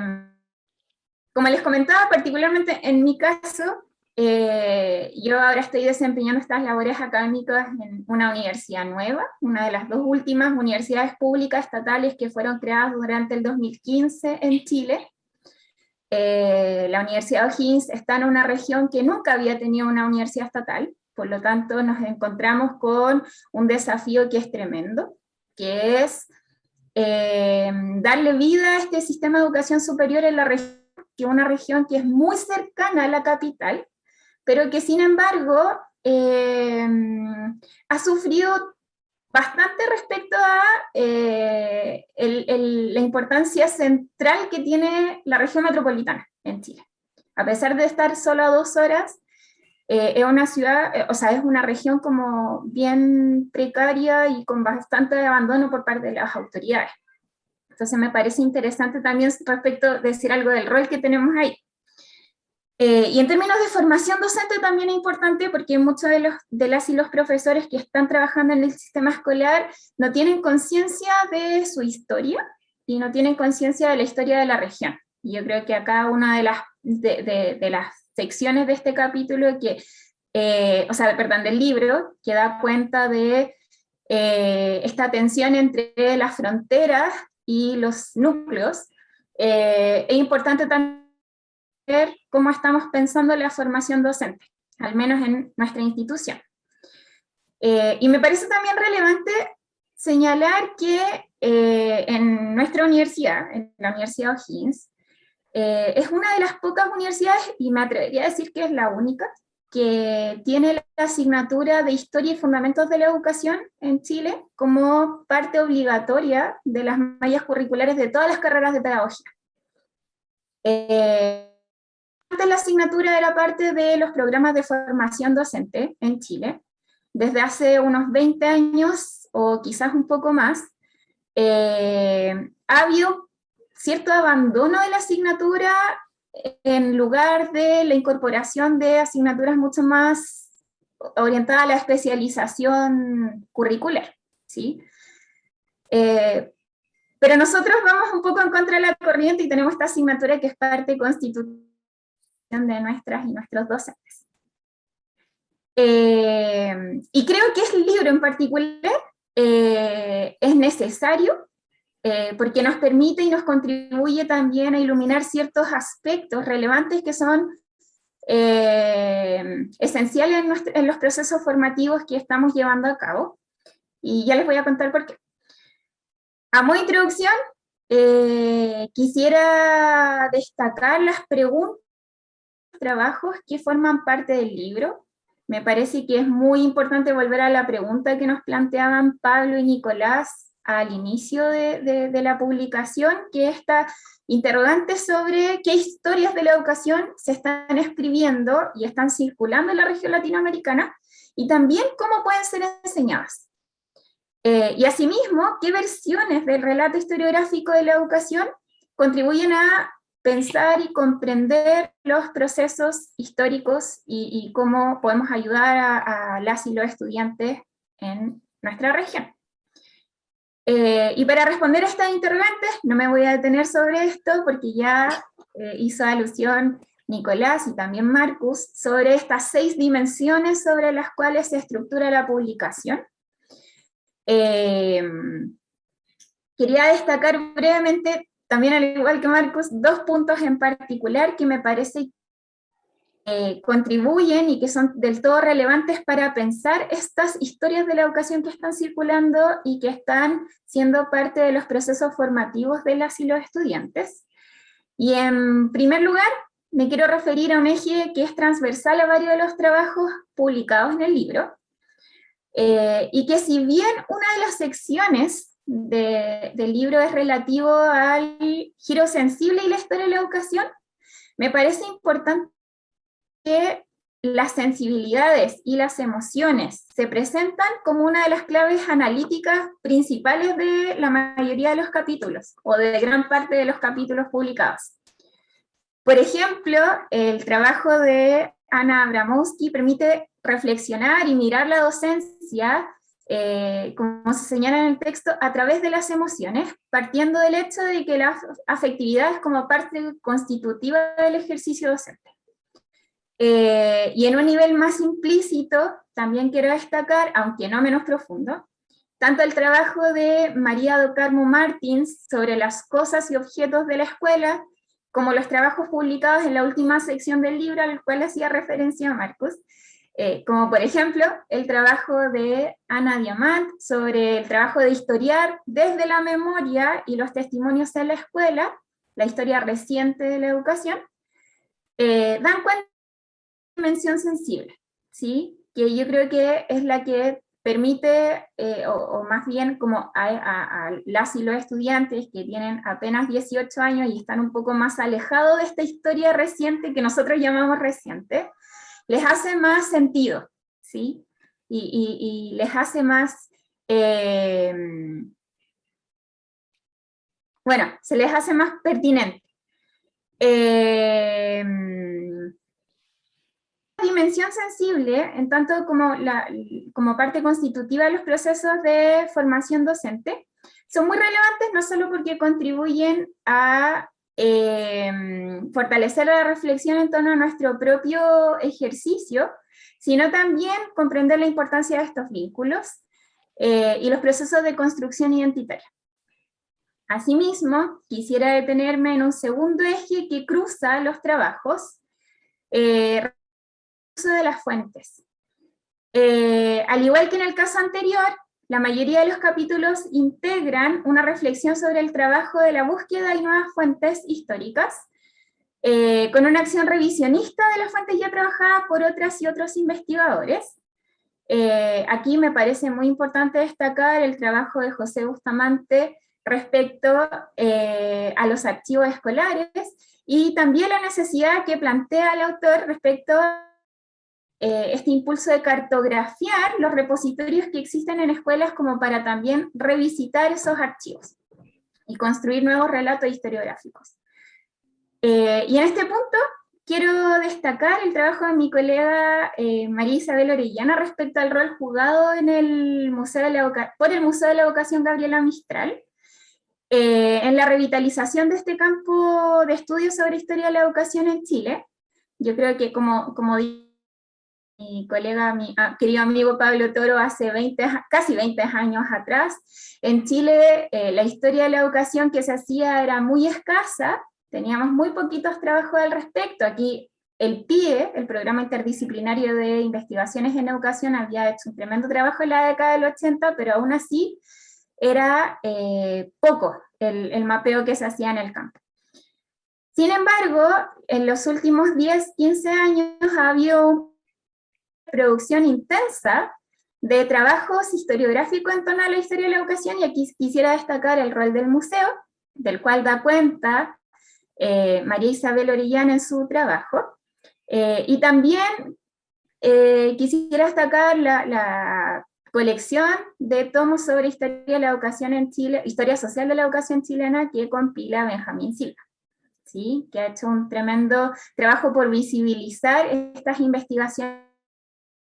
como les comentaba, particularmente en mi caso, eh, yo ahora estoy desempeñando estas labores académicas en una universidad nueva, una de las dos últimas universidades públicas estatales que fueron creadas durante el 2015 en Chile. Eh, la Universidad O'Higgins está en una región que nunca había tenido una universidad estatal, por lo tanto nos encontramos con un desafío que es tremendo, que es eh, darle vida a este sistema de educación superior en la región, que es una región que es muy cercana a la capital, pero que sin embargo eh, ha sufrido bastante respecto a eh, el- el- la importancia central que tiene la región metropolitana en Chile. A pesar de estar solo a dos horas, eh, es una ciudad, eh, o sea, es una región como bien precaria y con bastante abandono por parte de las autoridades. Entonces me parece interesante también respecto de decir algo del rol que tenemos ahí. Eh, y en términos de formación docente también es importante porque muchos de, los, de las y los profesores que están trabajando en el sistema escolar no tienen conciencia de su historia y no tienen conciencia de la historia de la región. Y yo creo que acá una de las, de, las secciones de este capítulo, que, eh, o sea, perdón, del libro, que da cuenta de eh, esta tensión entre las fronteras y los núcleos, eh, es importante también ver cómo estamos pensando la formación docente, al menos en nuestra institución. y me parece también relevante señalar que en nuestra universidad, en la Universidad O'Higgins, eh, es una de las pocas universidades, y me atrevería a decir que es la única, que tiene la asignatura de Historia y Fundamentos de la Educación en Chile como parte obligatoria de las mallas curriculares de todas las carreras de pedagogía. Eh, la asignatura era parte de los programas de formación docente en Chile. Desde hace unos 20 años, o quizás un poco más, eh, ha habido cierto abandono de la asignatura en lugar de la incorporación de asignaturas mucho más orientadas a la especialización curricular. ¿sí? Eh, pero nosotros vamos un poco en contra de la corriente y tenemos esta asignatura que es parte constitutiva de nuestras y nuestros docentes. Eh, y creo que este libro en particular eh, es necesario eh, porque nos permite y nos contribuye también a iluminar ciertos aspectos relevantes que son eh, esenciales en, los procesos formativos que estamos llevando a cabo. Y ya les voy a contar por qué. A modo de introducción, eh, quisiera destacar las preguntas, trabajos que forman parte del libro. Me parece que es muy importante volver a la pregunta que nos planteaban Pablo y Nicolás al inicio de, la publicación, que esta interrogante sobre qué historias de la educación se están escribiendo y están circulando en la región latinoamericana, y también cómo pueden ser enseñadas. Eh, y asimismo, qué versiones del relato historiográfico de la educación contribuyen a pensar y comprender los procesos históricos y, cómo podemos ayudar a, a las y los estudiantes en nuestra región. Eh, y para responder a estas interrogantes, no me voy a detener sobre esto, porque ya eh, hizo alusión Nicolás y también Marcus, sobre estas seis dimensiones sobre las cuales se estructura la publicación. Eh, quería destacar brevemente, también al igual que Marcus, dos puntos en particular que me parece eh, contribuyen y que son del todo relevantes para pensar estas historias de la educación que están circulando y que están siendo parte de los procesos formativos de las y los estudiantes. Y en primer lugar, me quiero referir a un eje que es transversal a varios de los trabajos publicados en el libro, eh, y que si bien una de las secciones del libro es relativo al giro sensible y la historia de la educación, me parece importante que las sensibilidades y las emociones se presentan como una de las claves analíticas principales de la mayoría de los capítulos, o de gran parte de los capítulos publicados. Por ejemplo, el trabajo de Ana Abramowski permite reflexionar y mirar la docencia, eh, como se señala en el texto, a través de las emociones, partiendo del hecho de que la afectividad es como parte constitutiva del ejercicio docente. Eh, y en un nivel más implícito, también quiero destacar, aunque no menos profundo, tanto el trabajo de María do Carmo Martins sobre las cosas y objetos de la escuela, como los trabajos publicados en la última sección del libro al cual hacía referencia Marcos, eh, como por ejemplo el trabajo de Ana Diamant sobre el trabajo de historiar desde la memoria y los testimonios en la escuela, la historia reciente de la educación, eh, dan cuenta dimensión sensible, ¿sí? que yo creo que es la que permite, eh, o, más bien como a, las y los estudiantes que tienen apenas 18 años y están un poco más alejados de esta historia reciente que nosotros llamamos reciente, les hace más sentido, ¿sí? Y, les hace más, eh, bueno, se les hace más pertinente. Eh, dimensión sensible, en tanto como parte constitutiva de los procesos de formación docente, son muy relevantes no solo porque contribuyen a em, fortalecer la reflexión en torno a nuestro propio ejercicio, sino también comprender la importancia de estos vínculos eh, y los procesos de construcción identitaria. Asimismo, quisiera detenerme en un segundo eje que cruza los trabajos, eh, uso de las fuentes. Eh, al igual que en el caso anterior, la mayoría de los capítulos integran una reflexión sobre el trabajo de la búsqueda de nuevas fuentes históricas, eh, con una acción revisionista de las fuentes ya trabajadas por otras y otros investigadores. Eh, aquí me parece muy importante destacar el trabajo de José Bustamante respecto a los archivos escolares, y también la necesidad que plantea el autor respecto eh, este impulso de cartografiar los repositorios que existen en escuelas como para también revisitar esos archivos y construir nuevos relatos historiográficos. Eh, y en este punto quiero destacar el trabajo de mi colega eh, María Isabel Orellana respecto al rol jugado en el Museo de la por el Museo de la Educación Gabriela Mistral, en la revitalización de este campo de estudios sobre historia de la educación en Chile. Yo creo que como, como mi colega, mi ah, querido amigo Pablo Toro hace 20, casi 20 años atrás. En Chile eh, la historia de la educación que se hacía era muy escasa, teníamos muy poquitos trabajos al respecto. Aquí el PIE, el Programa Interdisciplinario de Investigaciones en Educación, había hecho un tremendo trabajo en la década del 80, pero aún así era eh, poco el, mapeo que se hacía en el campo. Sin embargo, en los últimos 10, 15 años ha habido producción intensa de trabajos historiográficos en torno a la historia de la educación, y aquí quisiera destacar el rol del museo, del cual da cuenta eh, María Isabel Orellana en su trabajo, eh, y también eh, quisiera destacar la, colección de tomos sobre historia de la educación en Chile, historia social de la educación chilena que compila Benjamín Silva. ¿sí? que ha hecho un tremendo trabajo por visibilizar estas investigaciones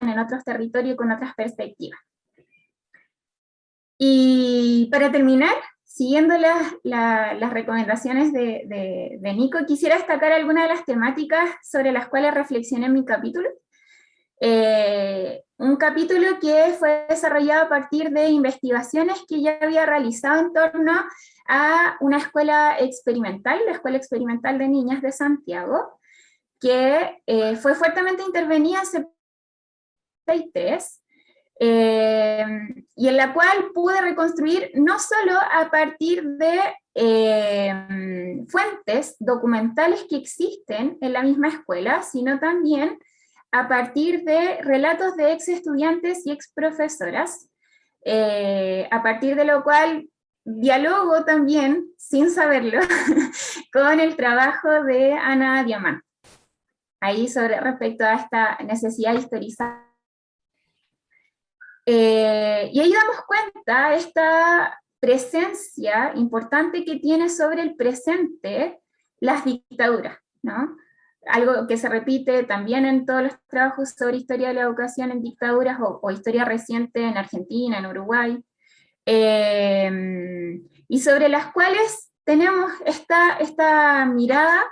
en otros territorios con otras perspectivas. Y para terminar, siguiendo las, recomendaciones de, Nico, quisiera destacar algunas de las temáticas sobre las cuales reflexioné en mi capítulo. Eh, un capítulo que fue desarrollado a partir de investigaciones que ya había realizado en torno a una escuela experimental, la Escuela Experimental de Niñas de Santiago, que eh, fue fuertemente intervenida eh, y en la cual pude reconstruir no solo a partir de eh, fuentes documentales que existen en la misma escuela, sino también a partir de relatos de ex estudiantes y ex profesoras, eh, a partir de lo cual dialogo también, sin saberlo, *laughs* con el trabajo de Ana Diamant. Ahí sobre respecto a esta necesidad de historizar eh, y ahí damos cuenta esta presencia importante que tiene sobre el presente las dictaduras, ¿no? Algo que se repite también en todos los trabajos sobre historia de la educación en dictaduras o, historia reciente en Argentina, en Uruguay, eh, y sobre las cuales tenemos esta, esta mirada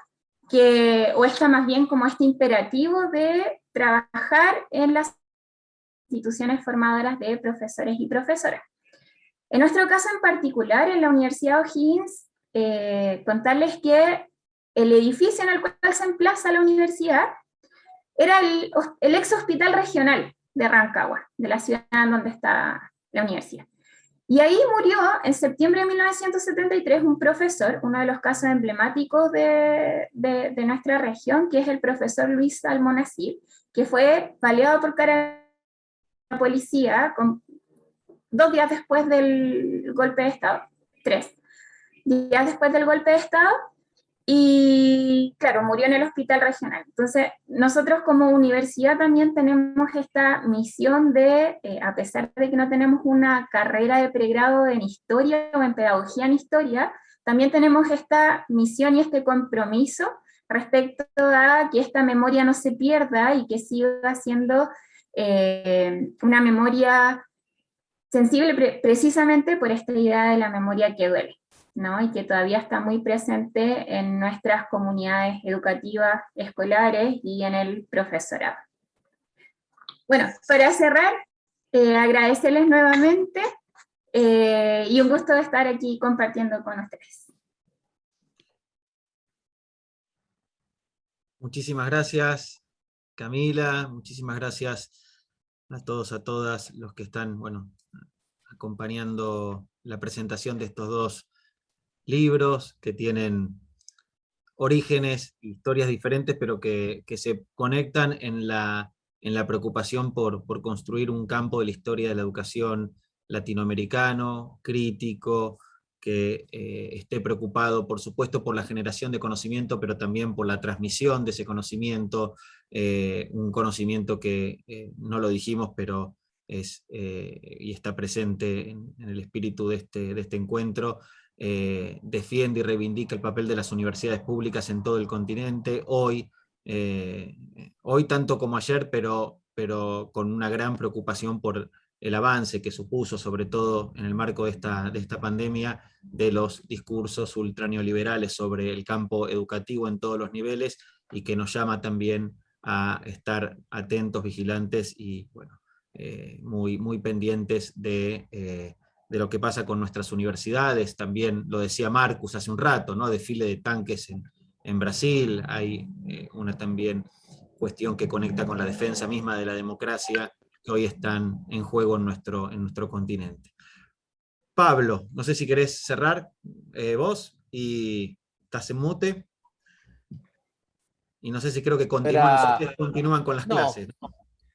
que, o esta más bien como este imperativo de trabajar en las instituciones formadoras de profesores y profesoras. En nuestro caso en particular, en la Universidad O'Higgins, eh, contarles que el edificio en el cual se emplaza la universidad era el, el ex hospital regional de Rancagua, de la ciudad donde está la universidad. Y ahí murió en septiembre de 1973 un profesor, uno de los casos emblemáticos de, de, de nuestra región, que es el profesor Luis Almonacid, que fue baleado por cara la policía con, dos días después del golpe de Estado, tres días después del golpe de Estado, y claro, murió en el hospital regional. Entonces, nosotros como universidad también tenemos esta misión de, eh, a pesar de que no tenemos una carrera de pregrado en historia o en pedagogía en historia, también tenemos esta misión y este compromiso respecto a que esta memoria no se pierda y que siga siendo eh, una memoria sensible precisamente por esta idea de la memoria que duele, ¿no? y que todavía está muy presente en nuestras comunidades educativas escolares y en el profesorado. Bueno, para cerrar, eh, agradecerles nuevamente eh, y un gusto estar aquí compartiendo con ustedes. Muchísimas gracias, Camila, muchísimas gracias a todos, a todas los que están, bueno, acompañando la presentación de estos dos libros que tienen orígenes, historias diferentes, pero que, se conectan en la, en la preocupación por, por, construir un campo de la historia de la educación latinoamericano, crítico, que eh, esté preocupado, por supuesto, por la generación de conocimiento, pero también por la transmisión de ese conocimiento, eh, un conocimiento que, eh, no lo dijimos, pero es, y está presente en, el espíritu de este, de este encuentro, defiende y reivindica el papel de las universidades públicas en todo el continente, hoy, hoy tanto como ayer, pero, pero con una gran preocupación por el avance que supuso, sobre todo en el marco de esta, de esta pandemia, de los discursos ultraneoliberales sobre el campo educativo en todos los niveles, y que nos llama también a estar atentos, vigilantes y bueno, eh, muy, muy pendientes de, eh, de, lo que pasa con nuestras universidades. También lo decía Marcus hace un rato, ¿no? desfile de tanques en, en Brasil, hay eh, una también cuestión que conecta con la defensa misma de la democracia hoy están en juego en nuestro, en nuestro continente. Pablo, no sé si querés cerrar vos y estás en mute. Y no sé si creo que continúan, continúan con las clases.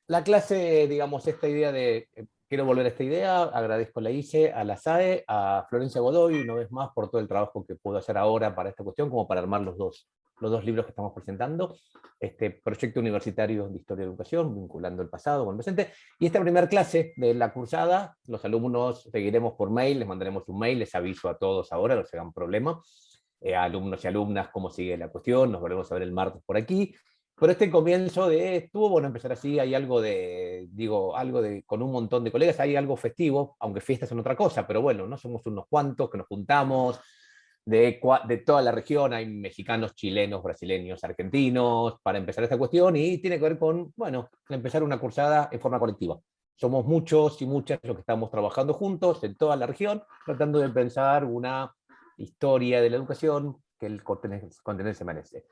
La clase, digamos, esta idea de, eh, quiero volver a esta idea, agradezco a la ICE, a la SAE, a Florencia Godoy, una vez más, por todo el trabajo que puedo hacer ahora para esta cuestión, como para armar los dos, los dos libros que estamos presentando, este proyecto universitario de Historia de Educación, vinculando el pasado con el presente, y esta primera clase de la cursada, los alumnos seguiremos por mail, les mandaremos un mail, les aviso a todos ahora, no se hagan problema, eh, alumnos y alumnas cómo sigue la cuestión, nos volvemos a ver el martes por aquí, pero este comienzo de, estuvo bueno empezar así, hay algo de, digo, algo de, con un montón de colegas, hay algo festivo, aunque fiestas son otra cosa, pero bueno, no somos unos cuantos que nos juntamos, de, de toda la región, hay mexicanos, chilenos, brasileños, argentinos, para empezar esta cuestión, y tiene que ver con, bueno, empezar una cursada en forma colectiva. Somos muchos y muchas los que estamos trabajando juntos en toda la región, tratando de pensar una historia de la educación que el continente se merece.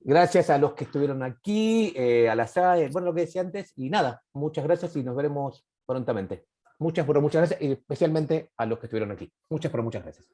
Gracias a los que estuvieron aquí, a la SAE, bueno, lo que decía antes, y nada, muchas gracias y nos veremos prontamente. Muchas, pero muchas gracias, y especialmente a los que estuvieron aquí. Muchas, pero muchas gracias.